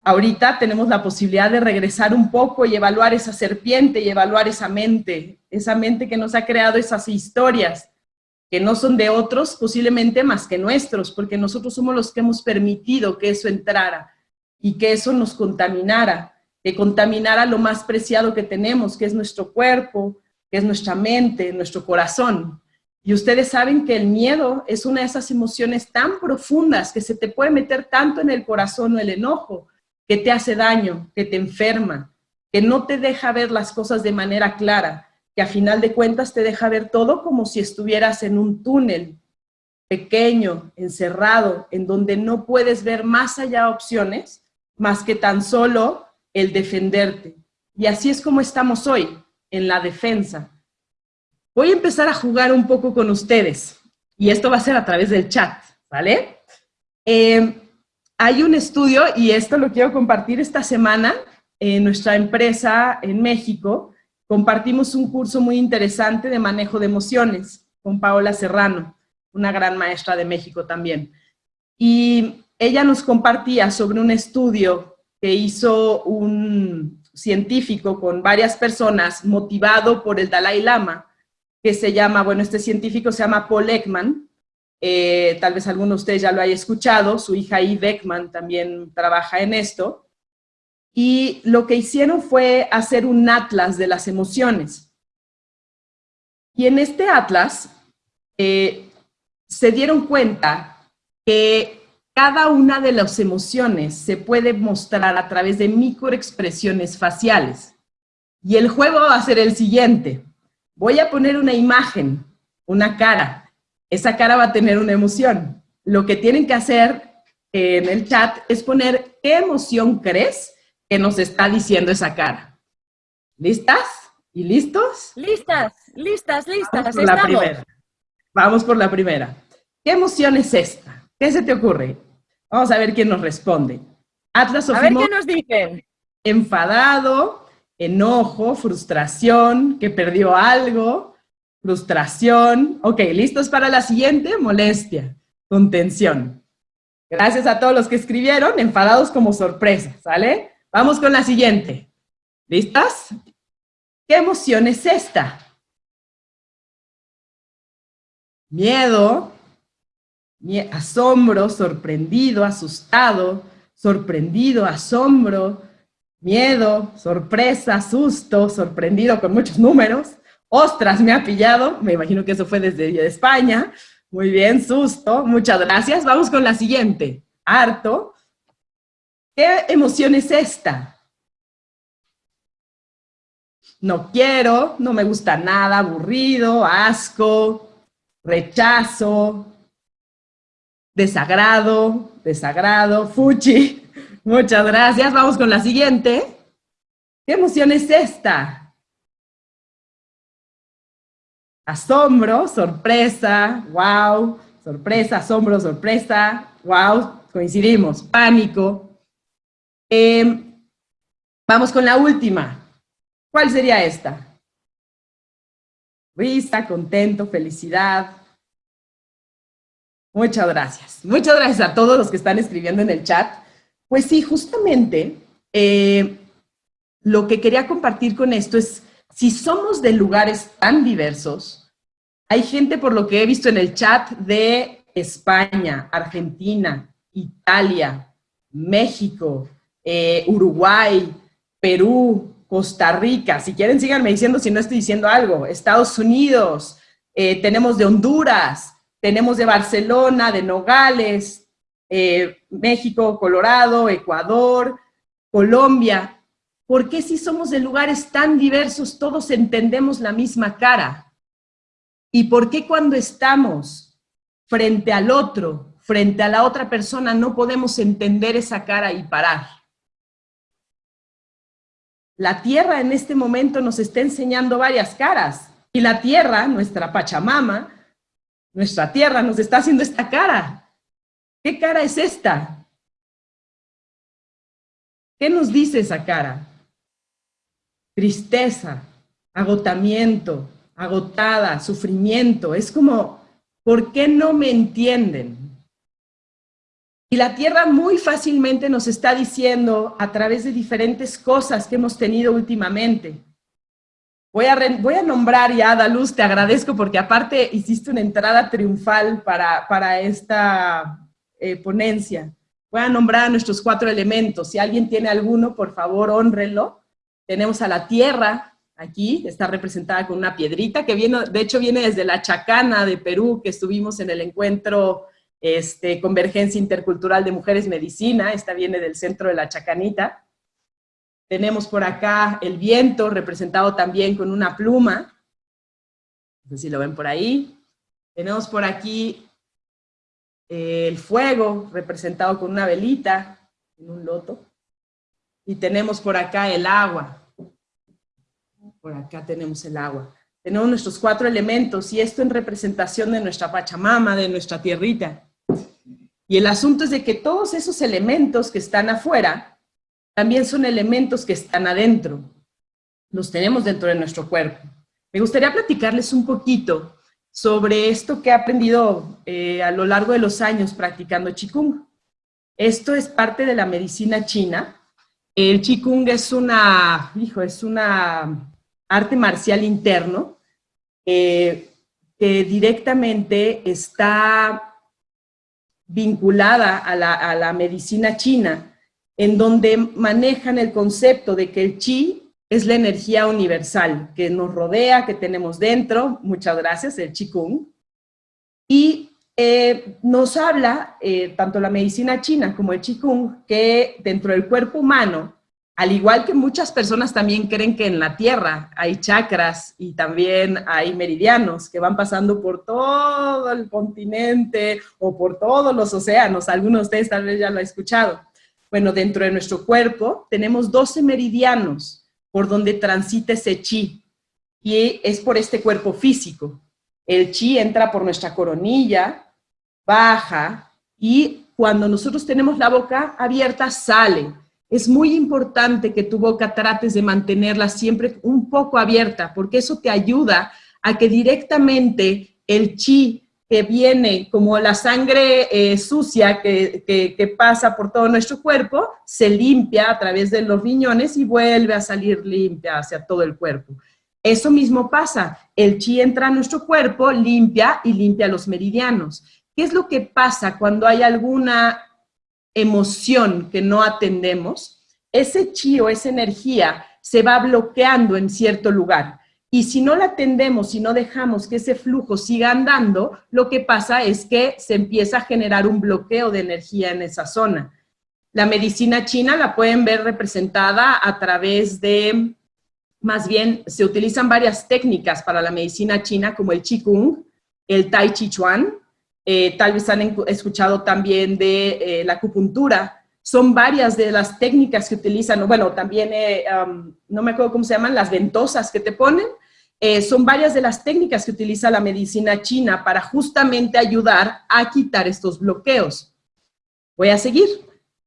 Ahorita tenemos la posibilidad de regresar un poco y evaluar esa serpiente y evaluar esa mente, esa mente que nos ha creado esas historias, que no son de otros, posiblemente más que nuestros, porque nosotros somos los que hemos permitido que eso entrara y que eso nos contaminara, que contaminara lo más preciado que tenemos, que es nuestro cuerpo, que es nuestra mente, nuestro corazón. Y ustedes saben que el miedo es una de esas emociones tan profundas que se te puede meter tanto en el corazón o el enojo, que te hace daño, que te enferma, que no te deja ver las cosas de manera clara, que a final de cuentas te deja ver todo como si estuvieras en un túnel pequeño, encerrado, en donde no puedes ver más allá opciones, más que tan solo el defenderte. Y así es como estamos hoy, en la defensa Voy a empezar a jugar un poco con ustedes y esto va a ser a través del chat, ¿vale? Eh, hay un estudio, y esto lo quiero compartir esta semana, en nuestra empresa en México, compartimos un curso muy interesante de manejo de emociones con Paola Serrano, una gran maestra de México también. Y ella nos compartía sobre un estudio que hizo un científico con varias personas motivado por el Dalai Lama, que se llama, bueno, este científico se llama Paul Ekman, eh, tal vez alguno de ustedes ya lo haya escuchado, su hija Eve Ekman también trabaja en esto, y lo que hicieron fue hacer un atlas de las emociones. Y en este atlas eh, se dieron cuenta que cada una de las emociones se puede mostrar a través de microexpresiones faciales. Y el juego va a ser el siguiente. Voy a poner una imagen, una cara. Esa cara va a tener una emoción. Lo que tienen que hacer en el chat es poner qué emoción crees que nos está diciendo esa cara. ¿Listas? ¿Y listos? Listas, listas, listas. Vamos por la primera. Vamos por la primera. ¿Qué emoción es esta? ¿Qué se te ocurre? Vamos a ver quién nos responde. Atlas A ver qué nos dicen. Enfadado, enojo, frustración, que perdió algo, frustración. Ok, ¿listos para la siguiente? Molestia, contención. Gracias a todos los que escribieron, enfadados como sorpresa, ¿sale? Vamos con la siguiente. ¿Listas? ¿Qué emoción es esta? Miedo, asombro, sorprendido, asustado, sorprendido, asombro, miedo, sorpresa, susto, sorprendido con muchos números. Ostras, me ha pillado. Me imagino que eso fue desde España. Muy bien, susto. Muchas gracias. Vamos con la siguiente. Harto, ¿Qué emoción es esta? No quiero, no me gusta nada, aburrido, asco, rechazo, desagrado, desagrado, fuchi. Muchas gracias. Vamos con la siguiente. ¿Qué emoción es esta? Asombro, sorpresa, wow, sorpresa, asombro, sorpresa, wow, coincidimos, pánico, Em, vamos con la última. ¿Cuál sería esta? Risa, contento, felicidad. Muchas gracias. Muchas gracias a todos los que están escribiendo en el chat. Pues sí, justamente eh, lo que quería compartir con esto es, si somos de lugares tan diversos, hay gente por lo que he visto en el chat de España, Argentina, Italia, México, eh, Uruguay, Perú, Costa Rica, si quieren síganme diciendo si no estoy diciendo algo, Estados Unidos, eh, tenemos de Honduras, tenemos de Barcelona, de Nogales, eh, México, Colorado, Ecuador, Colombia. ¿Por qué si somos de lugares tan diversos todos entendemos la misma cara? ¿Y por qué cuando estamos frente al otro, frente a la otra persona, no podemos entender esa cara y parar? La tierra en este momento nos está enseñando varias caras. Y la tierra, nuestra Pachamama, nuestra tierra nos está haciendo esta cara. ¿Qué cara es esta? ¿Qué nos dice esa cara? Tristeza, agotamiento, agotada, sufrimiento. Es como, ¿por qué no me entienden? Y la Tierra muy fácilmente nos está diciendo a través de diferentes cosas que hemos tenido últimamente. Voy a, voy a nombrar ya, Daluz, te agradezco porque aparte hiciste una entrada triunfal para, para esta eh, ponencia. Voy a nombrar a nuestros cuatro elementos. Si alguien tiene alguno, por favor, honrenlo. Tenemos a la Tierra, aquí, está representada con una piedrita que viene, de hecho viene desde la Chacana de Perú, que estuvimos en el encuentro este, Convergencia Intercultural de Mujeres Medicina, esta viene del centro de la Chacanita. Tenemos por acá el viento, representado también con una pluma. No sé si lo ven por ahí. Tenemos por aquí eh, el fuego, representado con una velita, en un loto. Y tenemos por acá el agua. Por acá tenemos el agua. Tenemos nuestros cuatro elementos, y esto en representación de nuestra Pachamama, de nuestra tierrita. Y el asunto es de que todos esos elementos que están afuera también son elementos que están adentro. Los tenemos dentro de nuestro cuerpo. Me gustaría platicarles un poquito sobre esto que he aprendido eh, a lo largo de los años practicando Qigong. Esto es parte de la medicina china. El Qigong es una, hijo, es una arte marcial interno eh, que directamente está vinculada a la, a la medicina china, en donde manejan el concepto de que el chi es la energía universal que nos rodea, que tenemos dentro, muchas gracias, el Qigong, y eh, nos habla, eh, tanto la medicina china como el Qigong, que dentro del cuerpo humano, al igual que muchas personas también creen que en la Tierra hay chakras y también hay meridianos que van pasando por todo el continente o por todos los océanos, algunos de ustedes tal vez ya lo han escuchado. Bueno, dentro de nuestro cuerpo tenemos 12 meridianos, por donde transita ese chi, y es por este cuerpo físico. El chi entra por nuestra coronilla, baja, y cuando nosotros tenemos la boca abierta, sale. Es muy importante que tu boca trates de mantenerla siempre un poco abierta, porque eso te ayuda a que directamente el chi que viene como la sangre eh, sucia que, que, pasa por todo nuestro cuerpo, se limpia a través de los riñones y vuelve a salir limpia hacia todo el cuerpo. Eso mismo pasa, el chi entra a nuestro cuerpo, limpia y limpia los meridianos. ¿Qué es lo que pasa cuando hay alguna emoción que no atendemos? Ese chi o esa energía se va bloqueando en cierto lugar y si no la atendemos, si no dejamos que ese flujo siga andando, lo que pasa es que se empieza a generar un bloqueo de energía en esa zona. La medicina china la pueden ver representada a través de, más bien, se utilizan varias técnicas para la medicina china, como el Qigong, el Tai Chi Chuan, eh, tal vez han escuchado también de eh, la acupuntura, son varias de las técnicas que utilizan, bueno, también, eh, no me acuerdo cómo se llaman, las ventosas que te ponen, eh, son varias de las técnicas que utiliza la medicina china para justamente ayudar a quitar estos bloqueos. Voy a seguir.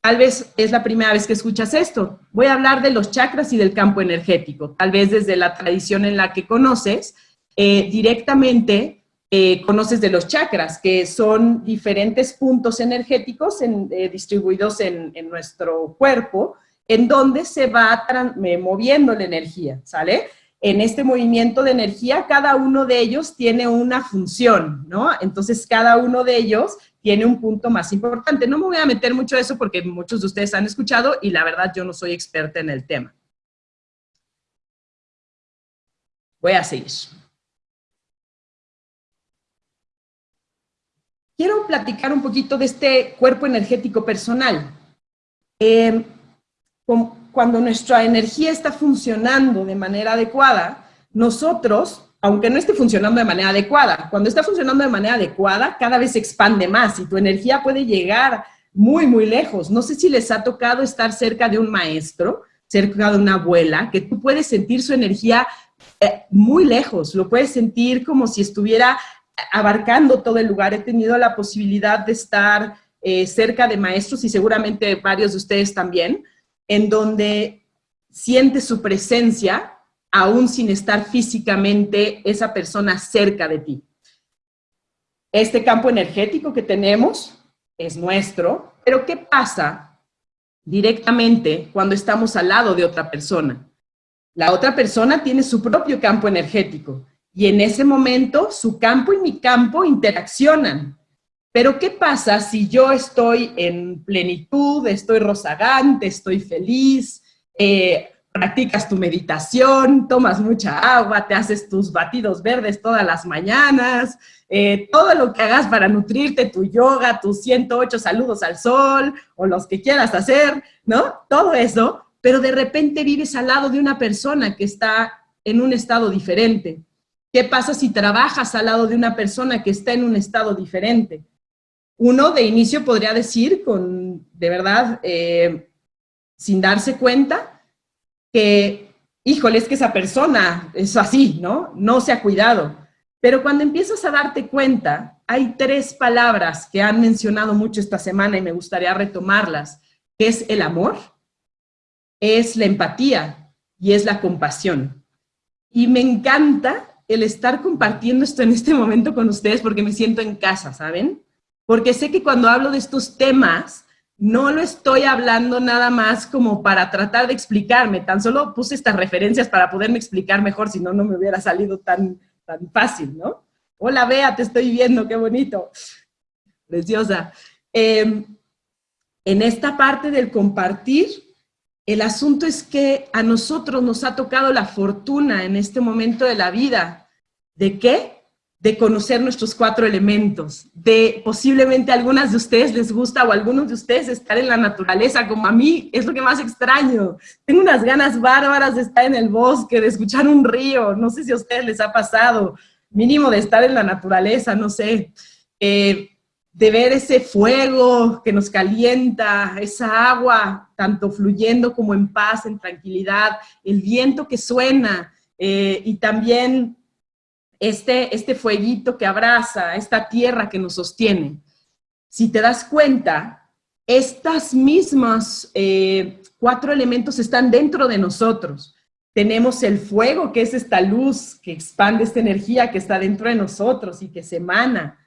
Tal vez es la primera vez que escuchas esto. Voy a hablar de los chakras y del campo energético. Tal vez desde la tradición en la que conoces, eh, directamente eh, conoces de los chakras, que son diferentes puntos energéticos eh, distribuidos en, nuestro cuerpo, en donde se va moviendo la energía, ¿sale? En este movimiento de energía, cada uno de ellos tiene una función, ¿no? Entonces, cada uno de ellos tiene un punto más importante. No me voy a meter mucho a eso porque muchos de ustedes han escuchado y la verdad yo no soy experta en el tema. Voy a seguir. quiero platicar un poquito de este cuerpo energético personal. Eh, cuando nuestra energía está funcionando de manera adecuada, nosotros, aunque no esté funcionando de manera adecuada, cuando está funcionando de manera adecuada, cada vez se expande más y tu energía puede llegar muy, muy lejos. No sé si les ha tocado estar cerca de un maestro, cerca de una abuela, que tú puedes sentir su energía eh, muy lejos, lo puedes sentir como si estuviera abarcando todo el lugar. He tenido la posibilidad de estar eh, cerca de maestros y seguramente varios de ustedes también, en donde siente su presencia aún sin estar físicamente esa persona cerca de ti. Este campo energético que tenemos es nuestro, pero ¿qué pasa directamente cuando estamos al lado de otra persona? La otra persona tiene su propio campo energético y en ese momento su campo y mi campo interaccionan. Pero ¿qué pasa si yo estoy en plenitud, estoy rozagante, estoy feliz, eh, practicas tu meditación, tomas mucha agua, te haces tus batidos verdes todas las mañanas, eh, todo lo que hagas para nutrirte, tu yoga, tus 108 saludos al sol, o los que quieras hacer, ¿no? Todo eso, pero de repente vives al lado de una persona que está en un estado diferente. ¿Qué pasa si trabajas al lado de una persona que está en un estado diferente? Uno de inicio podría decir, con, de verdad, eh, sin darse cuenta, que, híjole, es que esa persona es así, ¿no? No se ha cuidado. Pero cuando empiezas a darte cuenta, hay tres palabras que han mencionado mucho esta semana y me gustaría retomarlas, que es el amor, es la empatía y es la compasión. Y me encanta el estar compartiendo esto en este momento con ustedes porque me siento en casa, ¿saben? Porque sé que cuando hablo de estos temas, no lo estoy hablando nada más como para tratar de explicarme, tan solo puse estas referencias para poderme explicar mejor, si no, no me hubiera salido tan, tan fácil, ¿no? Hola, Bea, te estoy viendo, qué bonito. Preciosa. Em, en esta parte del compartir, el asunto es que a nosotros nos ha tocado la fortuna en este momento de la vida. ¿De qué? De conocer nuestros cuatro elementos, de posiblemente a algunas de ustedes les gusta o a algunos de ustedes estar en la naturaleza, como a mí, es lo que más extraño. Tengo unas ganas bárbaras de estar en el bosque, de escuchar un río, no sé si a ustedes les ha pasado, mínimo de estar en la naturaleza, no sé, eh, de ver ese fuego que nos calienta, esa agua tanto fluyendo como en paz, en tranquilidad, el viento que suena, eh, y también este, este fueguito que abraza, esta tierra que nos sostiene. Si te das cuenta, estas mismas eh, cuatro elementos están dentro de nosotros. Tenemos el fuego, que es esta luz que expande esta energía que está dentro de nosotros y que se emana.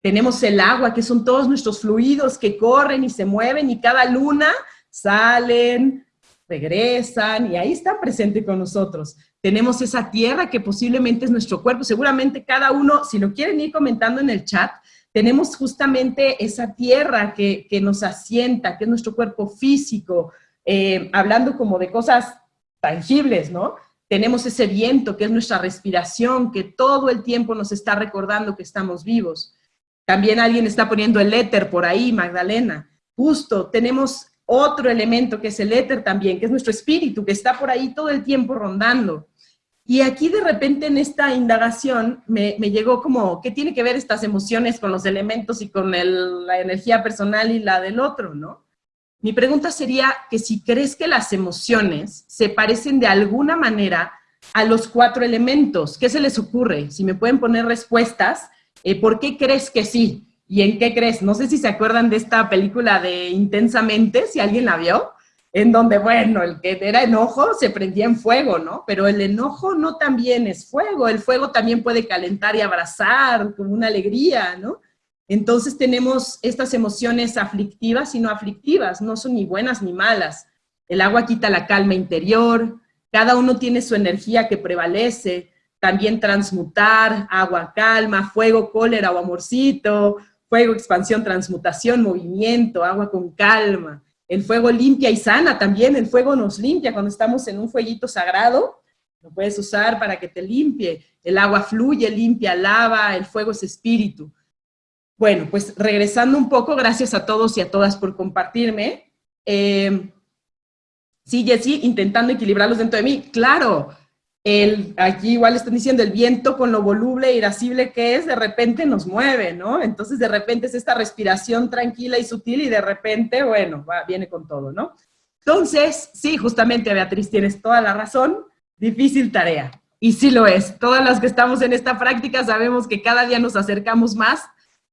Tenemos el agua, que son todos nuestros fluidos que corren y se mueven y cada luna salen, regresan y ahí están presentes con nosotros tenemos esa tierra que posiblemente es nuestro cuerpo, seguramente cada uno, si lo quieren ir comentando en el chat, tenemos justamente esa tierra que, nos asienta, que es nuestro cuerpo físico, eh, hablando como de cosas tangibles, ¿no? Tenemos ese viento que es nuestra respiración, que todo el tiempo nos está recordando que estamos vivos. También alguien está poniendo el éter por ahí, Magdalena. Justo, tenemos otro elemento que es el éter también, que es nuestro espíritu, que está por ahí todo el tiempo rondando. Y aquí de repente en esta indagación me, llegó como, ¿qué tiene que ver estas emociones con los elementos y con la energía personal y la del otro, no? Mi pregunta sería que si crees que las emociones se parecen de alguna manera a los cuatro elementos, ¿qué se les ocurre? Si me pueden poner respuestas, eh, ¿por qué crees que sí? ¿Y en qué crees? No sé si se acuerdan de esta película de Intensamente, si alguien la vio, en donde, bueno, el que era enojo se prendía en fuego, ¿no? Pero el enojo no también es fuego, el fuego también puede calentar y abrazar como una alegría, ¿no? Entonces tenemos estas emociones aflictivas y no aflictivas, no son ni buenas ni malas. El agua quita la calma interior, cada uno tiene su energía que prevalece, también transmutar, agua calma, fuego, cólera o amorcito, fuego, expansión, transmutación, movimiento, agua con calma. El fuego limpia y sana también, el fuego nos limpia cuando estamos en un fueguito sagrado, lo puedes usar para que te limpie. El agua fluye, limpia, lava, el fuego es espíritu. Bueno, pues regresando un poco, gracias a todos y a todas por compartirme. Eh, sí, intentando equilibrarlos dentro de mí. Claro, el, aquí igual están diciendo, el viento con lo voluble e irascible que es, de repente nos mueve, ¿no? Entonces de repente es esta respiración tranquila y sutil y de repente, bueno, va, viene con todo, ¿no? Entonces, sí, justamente Beatriz, tienes toda la razón, difícil tarea. Y sí lo es. Todas las que estamos en esta práctica sabemos que cada día nos acercamos más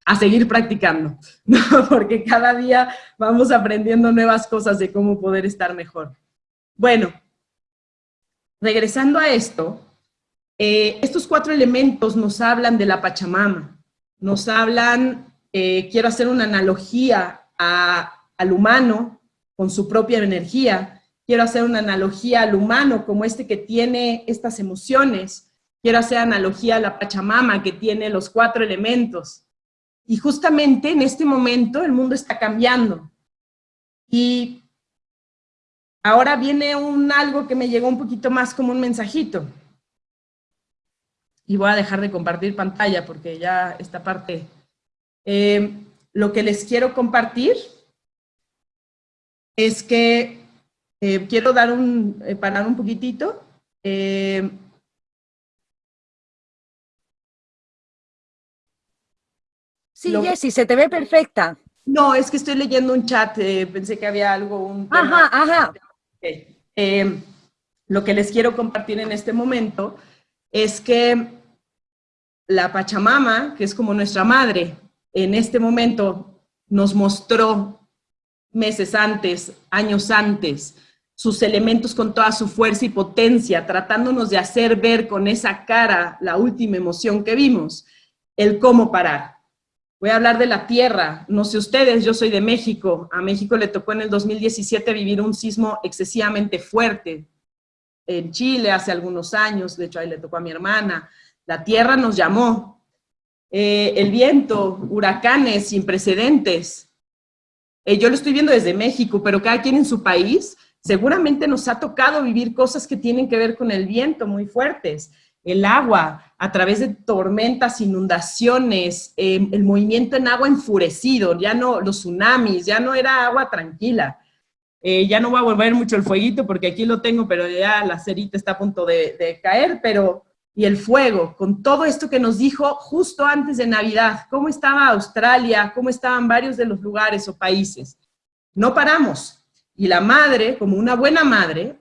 a seguir practicando, ¿no? Porque cada día vamos aprendiendo nuevas cosas de cómo poder estar mejor. Bueno, regresando a esto, eh, estos cuatro elementos nos hablan de la Pachamama, nos hablan, eh, quiero hacer una analogía al humano con su propia energía, quiero hacer una analogía al humano como este que tiene estas emociones, quiero hacer analogía a la Pachamama que tiene los cuatro elementos. Y justamente en este momento el mundo está cambiando. Y Ahora viene un algo que me llegó un poquito más como un mensajito. Y voy a dejar de compartir pantalla porque ya esta parte... Eh, lo que les quiero compartir es que eh, quiero dar un, eh, parar un poquitito. sí, Jessy, se te ve perfecta. No, es que estoy leyendo un chat, pensé que había algo, un Ajá, ajá. Eh, lo que les quiero compartir en este momento es que la Pachamama, que es como nuestra madre, en este momento nos mostró meses antes, años antes, sus elementos con toda su fuerza y potencia, tratándonos de hacer ver con esa cara la última emoción que vimos, el cómo parar. Voy a hablar de la tierra, no sé ustedes, yo soy de México, a México le tocó en el 2017 vivir un sismo excesivamente fuerte, en Chile hace algunos años, de hecho ahí le tocó a mi hermana, la tierra nos llamó, eh, el viento, huracanes sin precedentes, eh, yo lo estoy viendo desde México, pero cada quien en su país, seguramente nos ha tocado vivir cosas que tienen que ver con el viento muy fuertes, el agua, a través de tormentas, inundaciones, em, el movimiento en agua enfurecido, ya no, los tsunamis, ya no era agua tranquila. Eh, ya no va a volver mucho el fueguito porque aquí lo tengo, pero ya la cerita está a punto de, de caer, pero y el fuego, con todo esto que nos dijo justo antes de Navidad, cómo estaba Australia, cómo estaban varios de los lugares o países. No paramos. Y la madre, como una buena madre,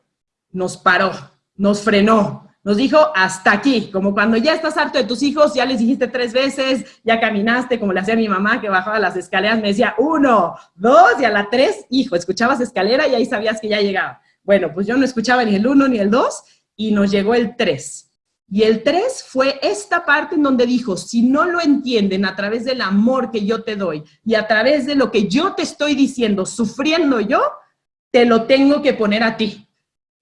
nos paró, nos frenó, nos dijo hasta aquí, como cuando ya estás harto de tus hijos, ya les dijiste tres veces, ya caminaste, como le hacía mi mamá, que bajaba las escaleras, me decía uno, dos, y a la tres, hijo, escuchabas escalera y ahí sabías que ya llegaba. Bueno, pues yo no escuchaba ni el uno ni el dos, y nos llegó el tres. Y el tres fue esta parte en donde dijo, si no lo entienden a través del amor que yo te doy y a través de lo que yo te estoy diciendo, sufriendo yo, te lo tengo que poner a ti.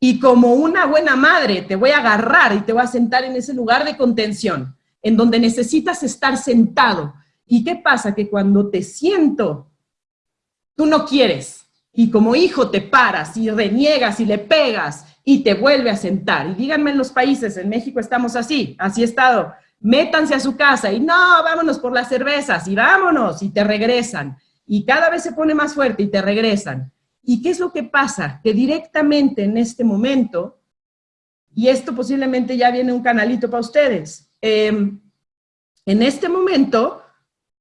Y como una buena madre te voy a agarrar y te voy a sentar en ese lugar de contención, en donde necesitas estar sentado. ¿Y qué pasa? Que cuando te siento, tú no quieres. Y como hijo te paras y reniegas y le pegas y te vuelve a sentar. Y díganme en los países, en México estamos así, así estado. Métanse a su casa y no, vámonos por las cervezas y vámonos y te regresan. Y cada vez se pone más fuerte y te regresan. ¿Y qué es lo que pasa? Que directamente en este momento, y esto posiblemente ya viene un canalito para ustedes, em, en este momento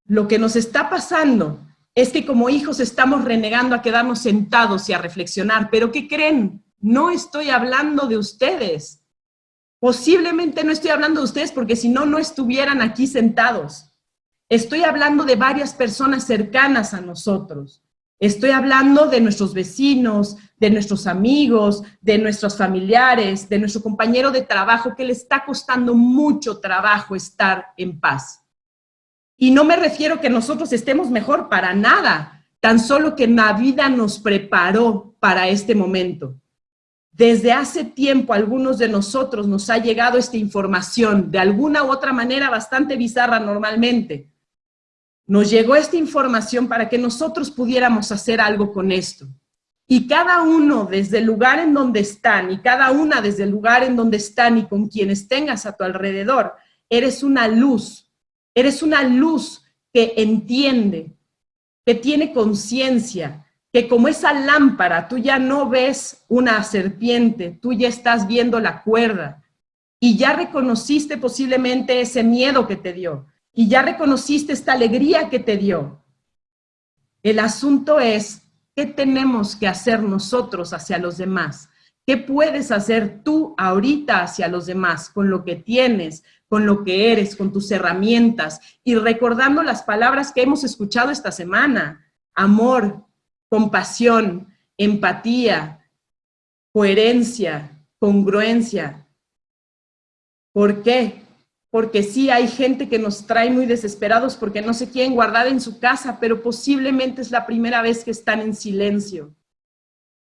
lo que nos está pasando es que como hijos estamos renegando a quedarnos sentados y a reflexionar, pero ¿qué creen? No estoy hablando de ustedes. Posiblemente no estoy hablando de ustedes porque si no, no estuvieran aquí sentados. Estoy hablando de varias personas cercanas a nosotros. Estoy hablando de nuestros vecinos, de nuestros amigos, de nuestros familiares, de nuestro compañero de trabajo que le está costando mucho trabajo estar en paz. Y no me refiero que nosotros estemos mejor para nada, tan solo que la vida nos preparó para este momento. Desde hace tiempo algunos de nosotros nos ha llegado esta información, de alguna u otra manera bastante bizarra normalmente, nos llegó esta información para que nosotros pudiéramos hacer algo con esto. Y cada uno desde el lugar en donde están, y cada una desde el lugar en donde están y con quienes tengas a tu alrededor, eres una luz, eres una luz que entiende, que tiene conciencia, que como esa lámpara, tú ya no ves una serpiente, tú ya estás viendo la cuerda, y ya reconociste posiblemente ese miedo que te dio, y ya reconociste esta alegría que te dio. El asunto es, ¿qué tenemos que hacer nosotros hacia los demás? ¿Qué puedes hacer tú ahorita hacia los demás con lo que tienes, con lo que eres, con tus herramientas? Y recordando las palabras que hemos escuchado esta semana, amor, compasión, empatía, coherencia, congruencia. ¿Por qué? Porque sí hay gente que nos trae muy desesperados porque no se quieren guardar en su casa, pero posiblemente es la primera vez que están en silencio.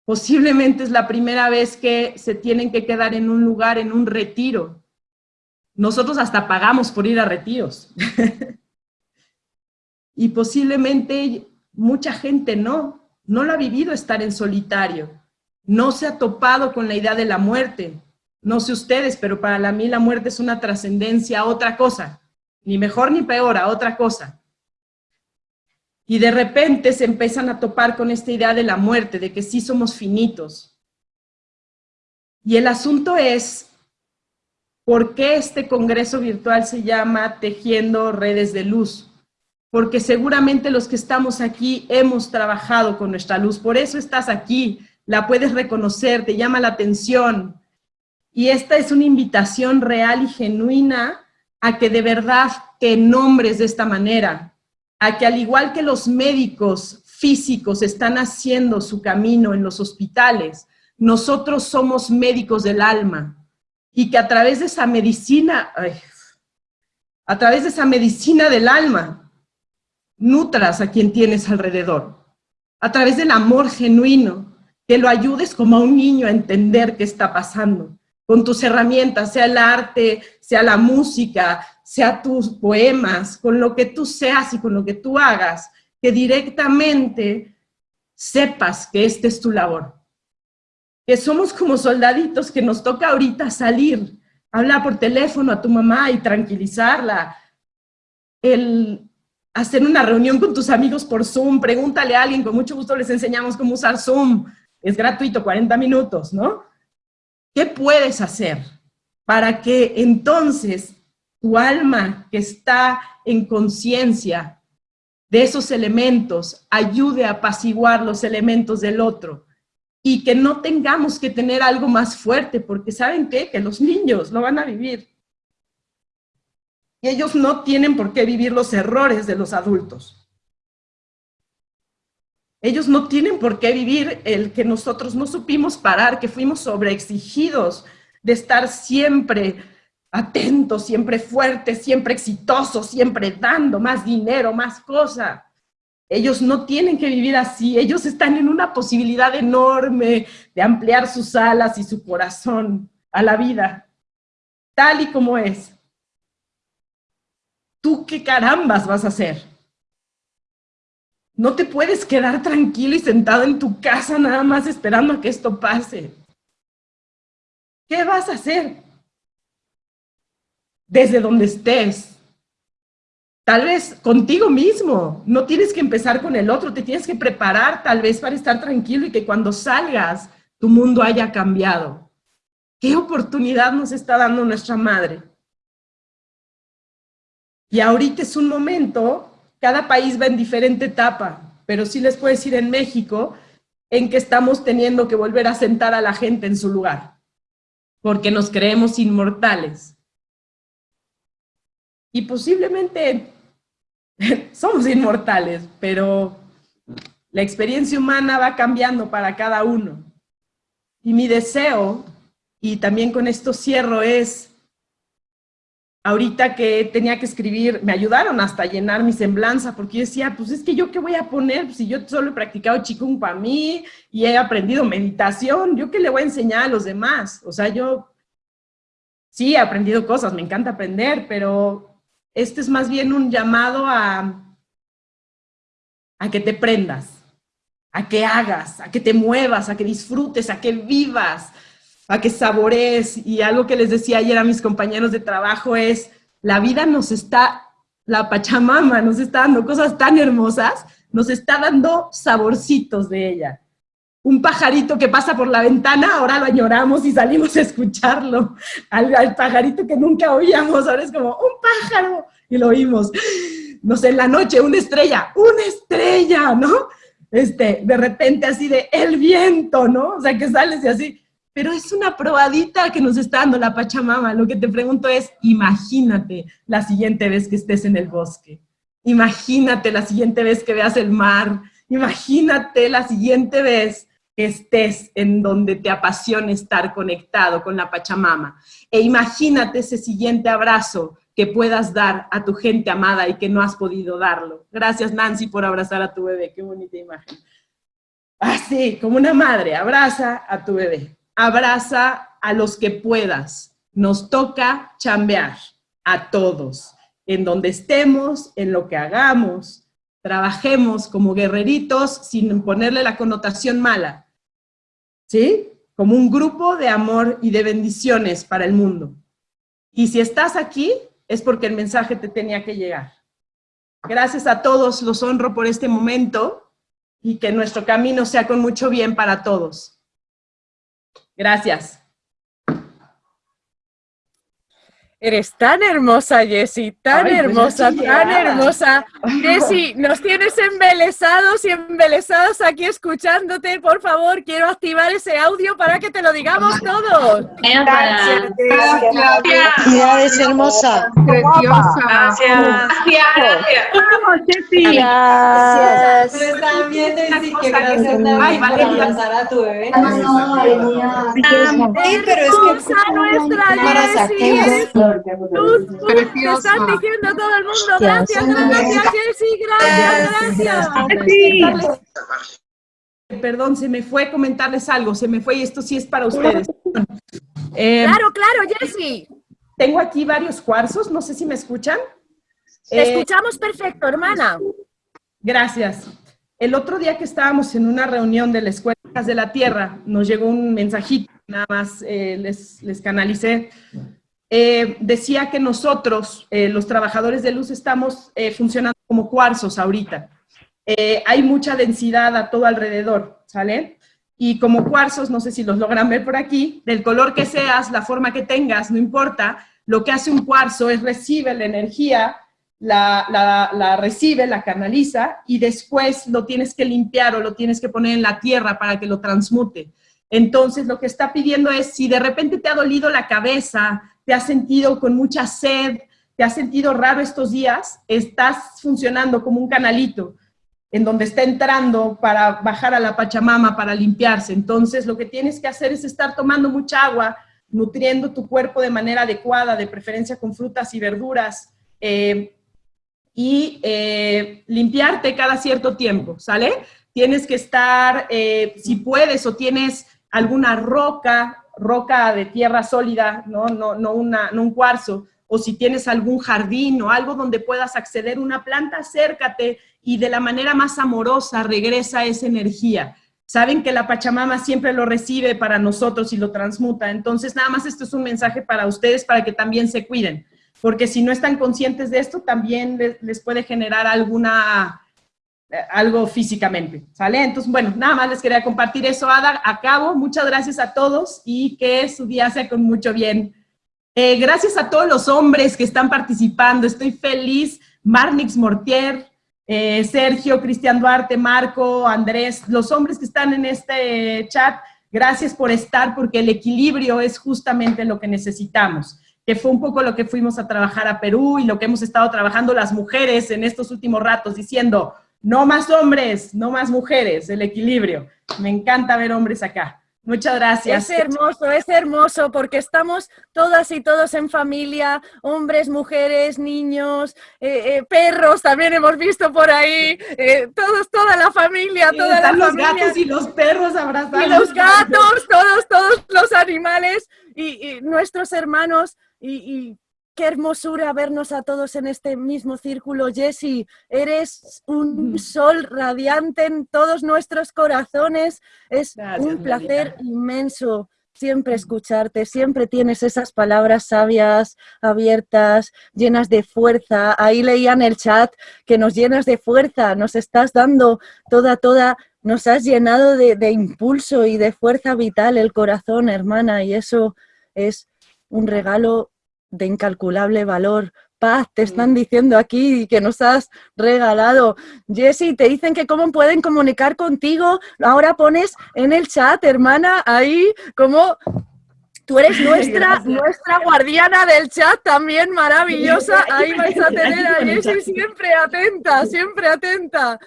Posiblemente es la primera vez que se tienen que quedar en un lugar, en un retiro. Nosotros hasta pagamos por ir a retiros. y posiblemente mucha gente no, no lo ha vivido estar en solitario. No se ha topado con la idea de la muerte no sé ustedes, pero para mí la muerte es una trascendencia a otra cosa, ni mejor ni peor, a otra cosa. Y de repente se empiezan a topar con esta idea de la muerte, de que sí somos finitos. Y el asunto es, ¿por qué este congreso virtual se llama Tejiendo Redes de Luz? Porque seguramente los que estamos aquí hemos trabajado con nuestra luz, por eso estás aquí, la puedes reconocer, te llama la atención, y esta es una invitación real y genuina a que de verdad te nombres de esta manera, a que al igual que los médicos físicos están haciendo su camino en los hospitales, nosotros somos médicos del alma. Y que a través de esa medicina, a través de esa medicina del alma, nutras a quien tienes alrededor, a través del amor genuino, que lo ayudes como a un niño a entender qué está pasando, con tus herramientas, sea el arte, sea la música, sea tus poemas, con lo que tú seas y con lo que tú hagas, que directamente sepas que esta es tu labor. Que somos como soldaditos que nos toca ahorita salir, hablar por teléfono a tu mamá y tranquilizarla, el hacer una reunión con tus amigos por Zoom, pregúntale a alguien, con mucho gusto les enseñamos cómo usar Zoom, es gratuito, 40 minutos, ¿no? ¿Qué puedes hacer para que entonces tu alma que está en conciencia de esos elementos ayude a apaciguar los elementos del otro? Y que no tengamos que tener algo más fuerte, porque ¿saben qué? Que los niños lo van a vivir. Y ellos no tienen por qué vivir los errores de los adultos. Ellos no tienen por qué vivir el que nosotros no supimos parar, que fuimos sobreexigidos de estar siempre atentos, siempre fuertes, siempre exitosos, siempre dando más dinero, más cosas. Ellos no tienen que vivir así, ellos están en una posibilidad enorme de ampliar sus alas y su corazón a la vida, tal y como es. ¿Tú qué carambas vas a hacer? No te puedes quedar tranquilo y sentado en tu casa nada más esperando a que esto pase. ¿Qué vas a hacer? Desde donde estés. Tal vez contigo mismo. No tienes que empezar con el otro. Te tienes que preparar tal vez para estar tranquilo y que cuando salgas tu mundo haya cambiado. ¿Qué oportunidad nos está dando nuestra madre? Y ahorita es un momento cada país va en diferente etapa, pero sí les puedo decir en México en que estamos teniendo que volver a sentar a la gente en su lugar, porque nos creemos inmortales. Y posiblemente somos inmortales, pero la experiencia humana va cambiando para cada uno. Y mi deseo, y también con esto cierro, es ahorita que tenía que escribir, me ayudaron hasta llenar mi semblanza, porque yo decía, pues es que yo qué voy a poner, si yo solo he practicado Qigong para mí y he aprendido meditación, ¿yo qué le voy a enseñar a los demás? O sea, yo sí he aprendido cosas, me encanta aprender, pero este es más bien un llamado a, a que te prendas, a que hagas, a que te muevas, a que disfrutes, a que vivas, a que saborees. Y algo que les decía ayer a mis compañeros de trabajo es, la vida nos está, la Pachamama nos está dando cosas tan hermosas, nos está dando saborcitos de ella. Un pajarito que pasa por la ventana, ahora lo añoramos y salimos a escucharlo. Al, pajarito que nunca oíamos, ahora es como, un pájaro, y lo oímos. No sé, en la noche, una estrella, una estrella, ¿no? Este, de repente así de, el viento, ¿no? O sea, que sales y así, pero es una probadita que nos está dando la Pachamama. Lo que te pregunto es, imagínate la siguiente vez que estés en el bosque. Imagínate la siguiente vez que veas el mar. Imagínate la siguiente vez que estés en donde te apasiona estar conectado con la Pachamama. E imagínate ese siguiente abrazo que puedas dar a tu gente amada y que no has podido darlo. Gracias, Nancy, por abrazar a tu bebé. Qué bonita imagen. Así, como una madre, abraza a tu bebé abraza a los que puedas. Nos toca chambear a todos, en donde estemos, en lo que hagamos, trabajemos como guerreritos sin ponerle la connotación mala, ¿sí? Como un grupo de amor y de bendiciones para el mundo. Y si estás aquí, es porque el mensaje te tenía que llegar. Gracias a todos, los honro por este momento y que nuestro camino sea con mucho bien para todos. Gracias. Eres tan hermosa, Jessie, tan Ay, pues hermosa, tan hermosa. Jessie, nos tienes embelesados y embelesados aquí escuchándote. Por favor, quiero activar ese audio para que te lo digamos todos. Felicidades, hermosa. Preciosa. Vamos, Jessy. Gracias. Pero también decir que gracias Ay, también por Valeria. abrazar a tu bebé. Sí, pero es que Hermosa nuestra para Te están diciendo todo el mundo. Gracias, gracias, Jessie, gracias, gracias. Jessy. Perdón, se me fue comentarles algo, se me fue y esto sí es para ustedes. Eh, Claro, claro, Jessie. tengo aquí varios cuarzos, no sé si me escuchan. Te Eh, escuchamos perfecto, hermana. Gracias. El otro día que estábamos en una reunión de la Escuela de la Tierra, nos llegó un mensajito, nada más eh, les, les canalicé. Eh, decía que nosotros, eh, los trabajadores de luz, estamos eh, funcionando como cuarzos ahorita. Hay mucha densidad a todo alrededor, ¿sale? Y como cuarzos, no sé si los logran ver por aquí, del color que seas, la forma que tengas, no importa, lo que hace un cuarzo es recibe la energía, la- la recibe, la canaliza y después lo tienes que limpiar o lo tienes que poner en la tierra para que lo transmute. Entonces, lo que está pidiendo es, si de repente te ha dolido la cabeza, te has sentido con mucha sed, te has sentido raro estos días, estás funcionando como un canalito en donde está entrando para bajar a la Pachamama, para limpiarse. Entonces, lo que tienes que hacer es estar tomando mucha agua, nutriendo tu cuerpo de manera adecuada, de preferencia con frutas y verduras, eh, y eh, limpiarte cada cierto tiempo, ¿sale? Tienes que estar, eh, si puedes o tienes alguna roca, roca de tierra sólida, no, no, no, una, no un cuarzo, o si tienes algún jardín o algo donde puedas acceder a una planta, acércate y de la manera más amorosa regresa esa energía. Saben que la Pachamama siempre lo recibe para nosotros y lo transmuta. Entonces, nada más esto es un mensaje para ustedes para que también se cuiden. Porque si no están conscientes de esto, también les, puede generar alguna, algo físicamente, ¿sale? Entonces, bueno, nada más les quería compartir eso, Ada. Acabo, muchas gracias a todos y que su día sea con mucho bien. Eh, gracias a todos los hombres que están participando, estoy feliz. Marnix Mortier, eh, Sergio, Cristian Duarte, Marco, Andrés, los hombres que están en este chat, gracias por estar porque el equilibrio es justamente lo que necesitamos, que fue un poco lo que fuimos a trabajar a Perú y lo que hemos estado trabajando las mujeres en estos últimos ratos, diciendo, no más hombres, no más mujeres, el equilibrio. Me encanta ver hombres acá. Muchas gracias. Es hermoso, es hermoso, porque estamos todas y todos en familia, hombres, mujeres, niños, eh, eh, perros, también hemos visto por ahí, eh, todos, toda la familia, Sí, toda la están los familia. gatos y los perros abrazados. y los gatos, todos, todos los animales y, y nuestros hermanos y, y qué hermosura vernos a todos en este mismo círculo. Jessie, eres un sol radiante en todos nuestros corazones. Es Gracias, un placer inmenso siempre escucharte, siempre tienes esas palabras sabias, abiertas, llenas de fuerza. Ahí leía en el chat que nos llenas de fuerza, nos estás dando toda, toda, nos has llenado de, de impulso y de fuerza vital el corazón, hermana, y eso es un regalo de incalculable valor. Paz, te están diciendo aquí que nos has regalado. Jessie, te dicen que cómo pueden comunicar contigo. Ahora pones en el chat, hermana, ahí como tú eres nuestra, nuestra guardiana del chat también, maravillosa. Ahí vais a tener a chat. siempre atenta, siempre atenta.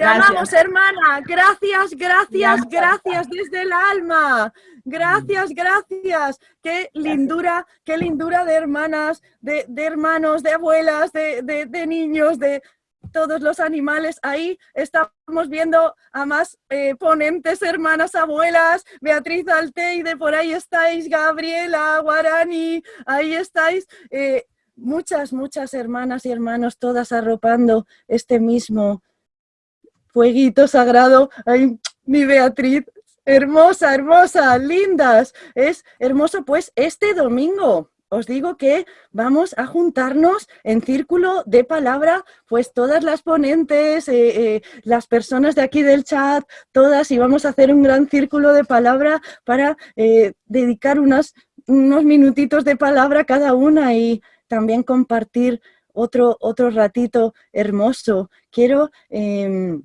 Te Gracias. amamos, hermana. Gracias, gracias, Gracias. desde el alma. Gracias, gracias. Qué lindura, qué lindura de hermanas, de, de hermanos, de abuelas, de, de- de niños, de todos los animales. Ahí estamos viendo a más eh, ponentes, hermanas, abuelas, Beatriz Alteide, por ahí estáis, Gabriela, Guarani, ahí estáis. eh, muchas, muchas hermanas y hermanos, todas arropando este mismo fueguito sagrado. Ay, mi Beatriz, hermosa, hermosa, lindas. Es hermoso, pues, este domingo. Os digo que vamos a juntarnos en círculo de palabra, pues todas las ponentes, eh, eh, las personas de aquí del chat, todas, y vamos a hacer un gran círculo de palabra para eh, dedicar unos minutitos de palabra cada una y también compartir otro, otro ratito hermoso. Quiero em,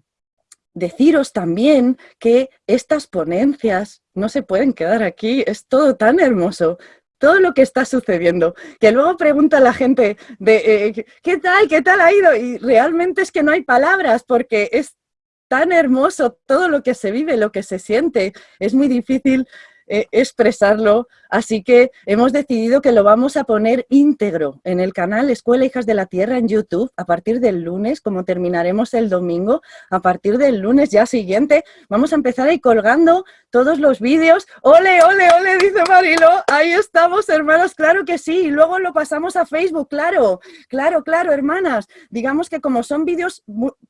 deciros también que estas ponencias no se pueden quedar aquí, es todo tan hermoso, todo lo que está sucediendo, que luego pregunta la gente de eh, ¿qué tal? ¿qué tal ha ido? Y realmente es que no hay palabras porque es tan hermoso todo lo que se vive, lo que se siente. Es muy difícil eh, expresarlo, así que hemos decidido que lo vamos a poner íntegro en el canal Escuela Hijas de la Tierra en YouTube a partir del lunes, como terminaremos el domingo, a partir del lunes ya siguiente, vamos a empezar ahí colgando todos los vídeos. ¡Ole, ole, ole! Dice Marilo, ahí estamos, hermanas, claro que sí, y luego lo pasamos a Facebook, claro, claro, claro, hermanas. Digamos que como son vídeos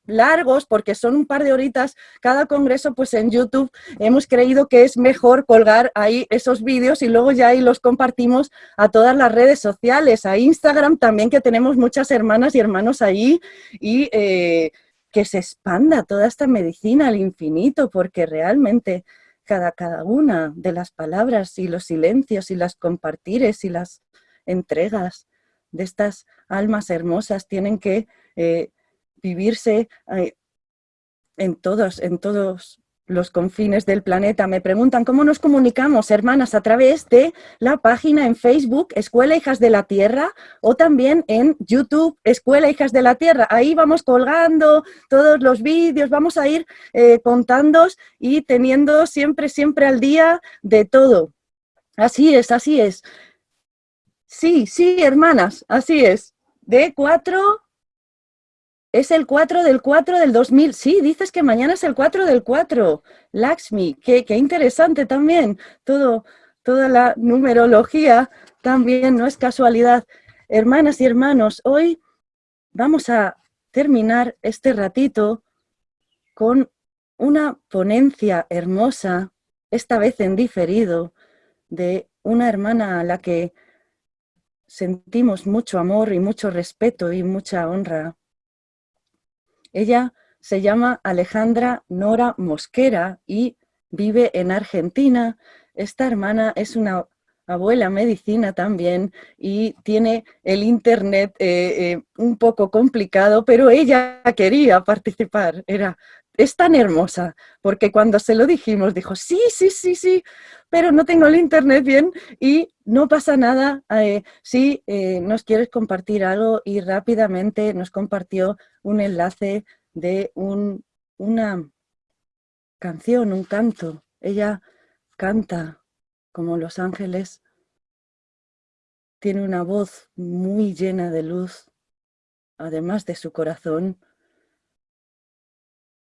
largos, porque son un par de horitas cada congreso, pues en YouTube hemos creído que es mejor colgar ahí esos vídeos y luego ya ahí los compartimos a todas las redes sociales, a Instagram también que tenemos muchas hermanas y hermanos ahí y eh, que se expanda toda esta medicina al infinito porque realmente cada, cada una de las palabras y los silencios y las compartires y las entregas de estas almas hermosas tienen que eh, vivirse eh, en todos, en todos los confines del planeta. Me preguntan cómo nos comunicamos, hermanas, a través de la página en Facebook Escuela Hijas de la Tierra o también en YouTube Escuela Hijas de la Tierra. Ahí vamos colgando todos los vídeos, vamos a ir eh, y teniendo siempre, siempre al día de todo. Así es, así es. Sí, sí, hermanas, así es. De cuatro es el 4 del 4 del 2000. Sí, dices que mañana es el 4 del 4. Lakshmi, qué, qué interesante también. Todo, toda la numerología también no es casualidad. Hermanas y hermanos, hoy vamos a terminar este ratito con una ponencia hermosa, esta vez en diferido, de una hermana a la que sentimos mucho amor y mucho respeto y mucha honra. Ella se llama Alejandra Nora Mosquera y vive en Argentina. Esta hermana es una abuela medicina también y tiene el internet eh, eh, un poco complicado, pero ella quería participar. Era, es tan hermosa, porque cuando se lo dijimos dijo, sí, sí, sí, sí, pero no tengo el internet bien y no pasa nada. Eh, si nos quieres compartir algo y rápidamente nos compartió un enlace de un, una canción, un canto. Ella canta como los ángeles, tiene una voz muy llena de luz, además de su corazón,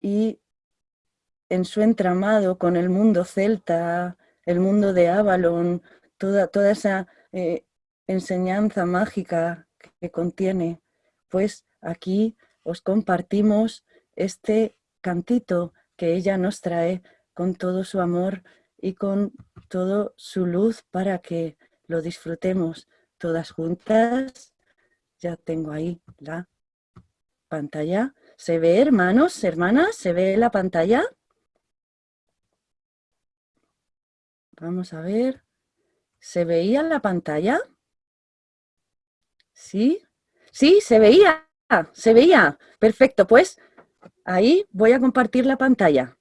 y en su entramado con el mundo celta, el mundo de Avalon, toda, toda esa eh, enseñanza mágica que contiene, pues aquí os compartimos este cantito que ella nos trae con todo su amor y con toda su luz para que lo disfrutemos todas juntas. Ya tengo ahí la pantalla. ¿Se ve, hermanos, hermanas? ¿Se ve la pantalla? Vamos a ver. ¿Se veía la pantalla? ¿Sí? Sí, se veía. ¿Se veía? Perfecto, pues ahí voy a compartir la pantalla.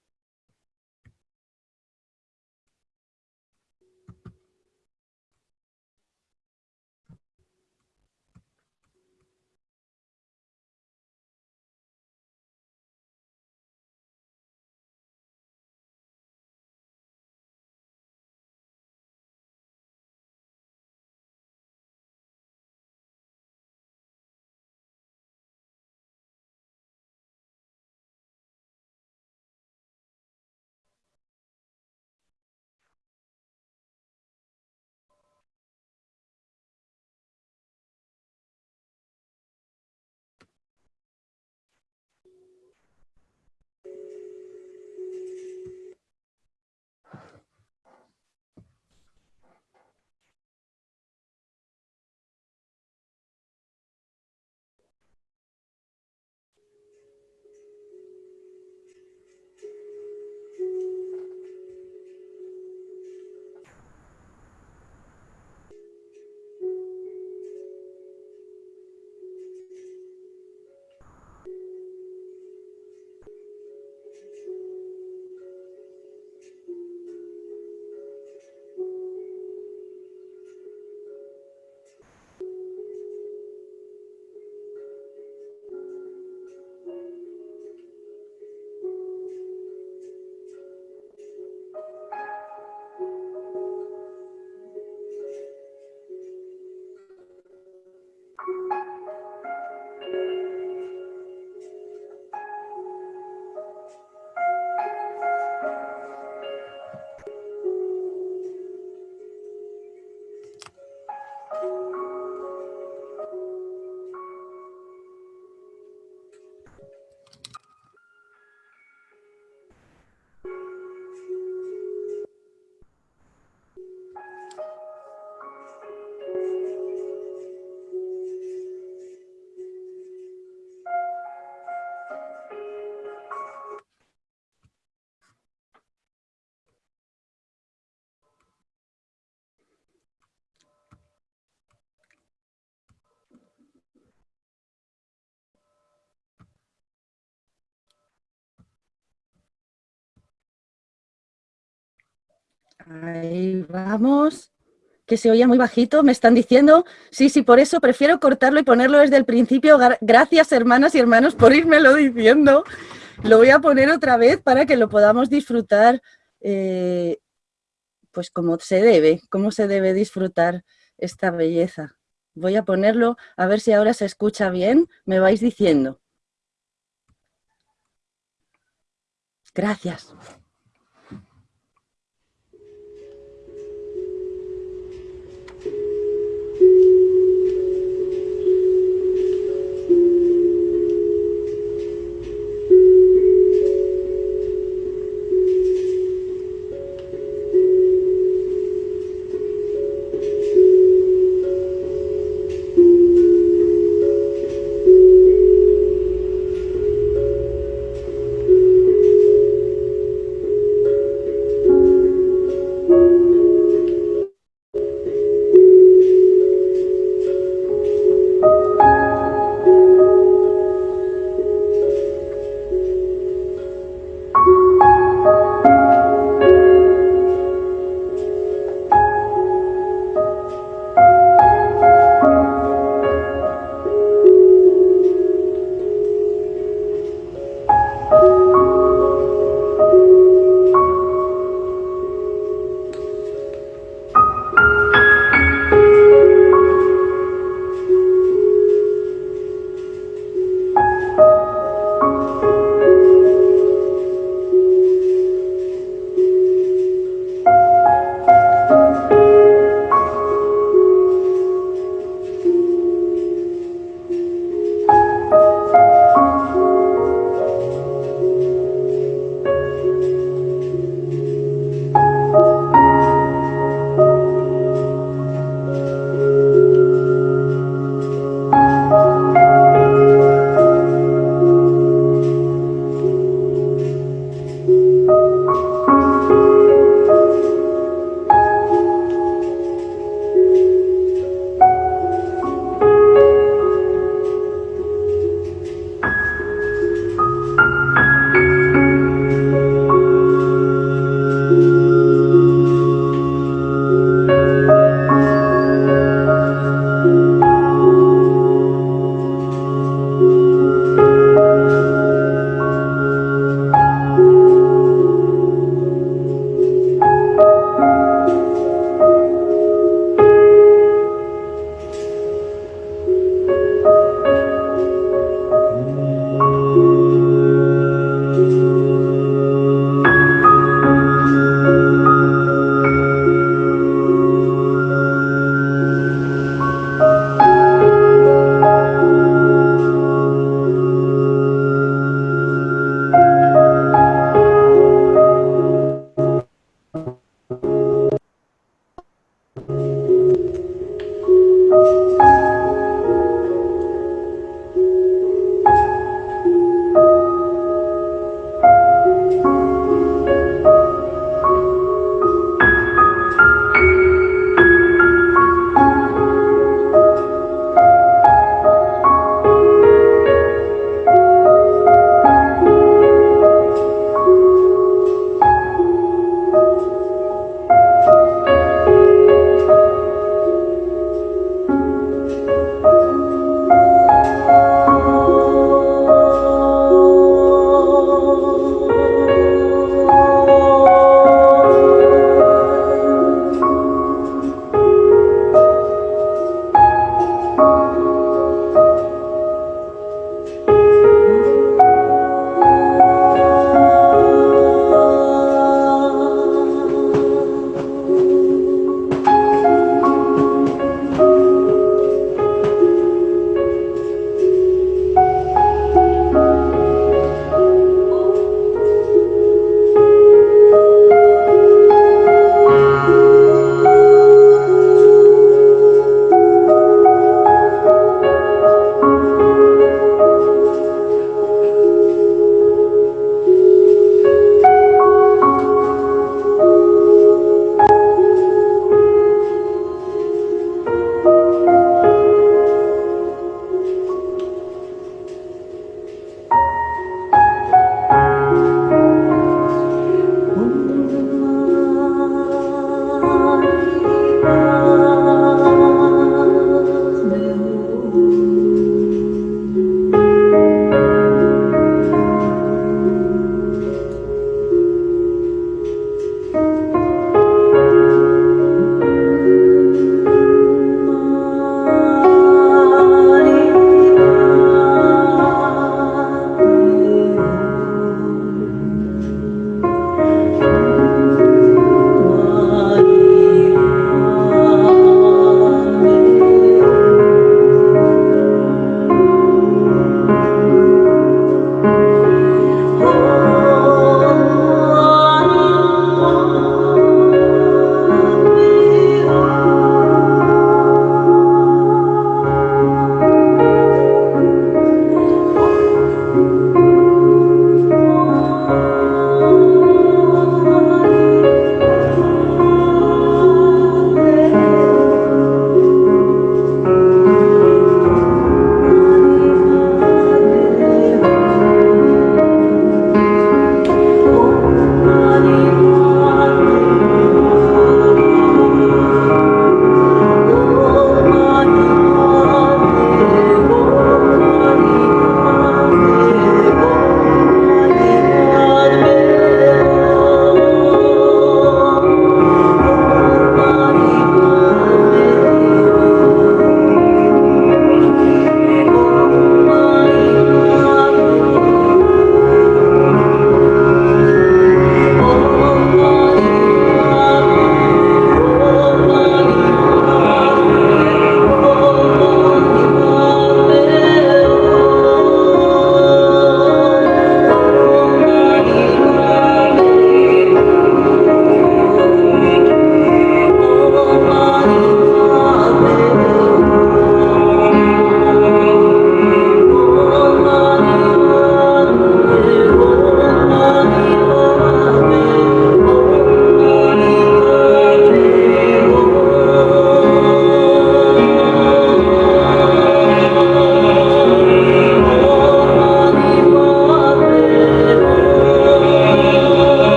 Ahí vamos. Que se oía muy bajito, me están diciendo. Sí, sí, por eso prefiero cortarlo y ponerlo desde el principio. Gracias, hermanas y hermanos, por irmelo diciendo. Lo voy a poner otra vez para que lo podamos disfrutar, eh, pues como se debe, como se debe disfrutar esta belleza. Voy a ponerlo, a ver si ahora se escucha bien, me vais diciendo. Gracias.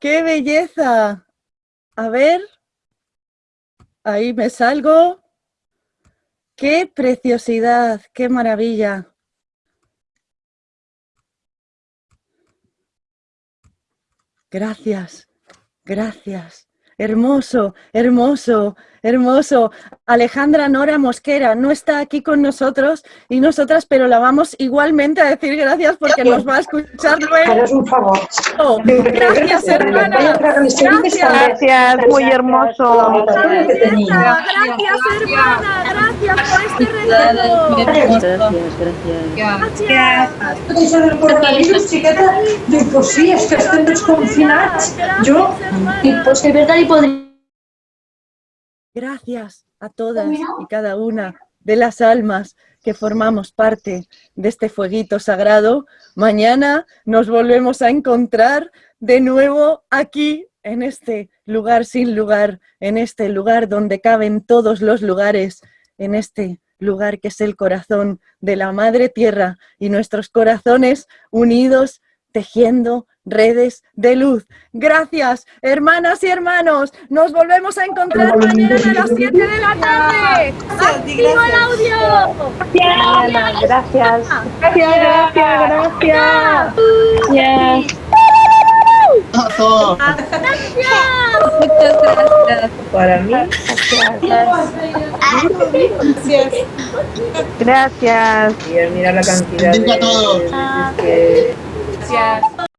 ¡Qué belleza! A ver. Ahí me salgo. ¡Qué preciosidad! ¡Qué maravilla! Gracias, gracias. Hermoso, hermoso, hermoso. Alejandra Nora Mosquera no está aquí con nosotros y nosotras, pero la vamos igualmente a decir gracias porque nos va a escuchar luego. un favor. Gracias, hermana. Gracias. Gracias, muy hermoso. Gracias, hermana. Gracias por este regalo. Gràcies, gràcies. Gracias. Això del coronavirus, xiqueta, dic, pues sí, és que estem tots confinats. Jo, dic, pues de verdad hi podria... Gracias a todas y cada una de las almas que formamos parte de este fueguito sagrado. Mañana nos volvemos a encontrar de nuevo aquí, en este lugar sin lugar, en este lugar donde caben todos los lugares, en este lugar que es el corazón de la Madre Tierra y nuestros corazones unidos tejiendo redes de luz. Gracias, hermanas y hermanos. Nos volvemos a encontrar mañana a las 7 de la tarde. ¡Activo el audio! Gracias. Gracias, gracias, gracias. Gracias. ¡Gracias! Muchas gracias. Para mí. Gracias. Gracias. Mira, mira la cantidad de... Gracias.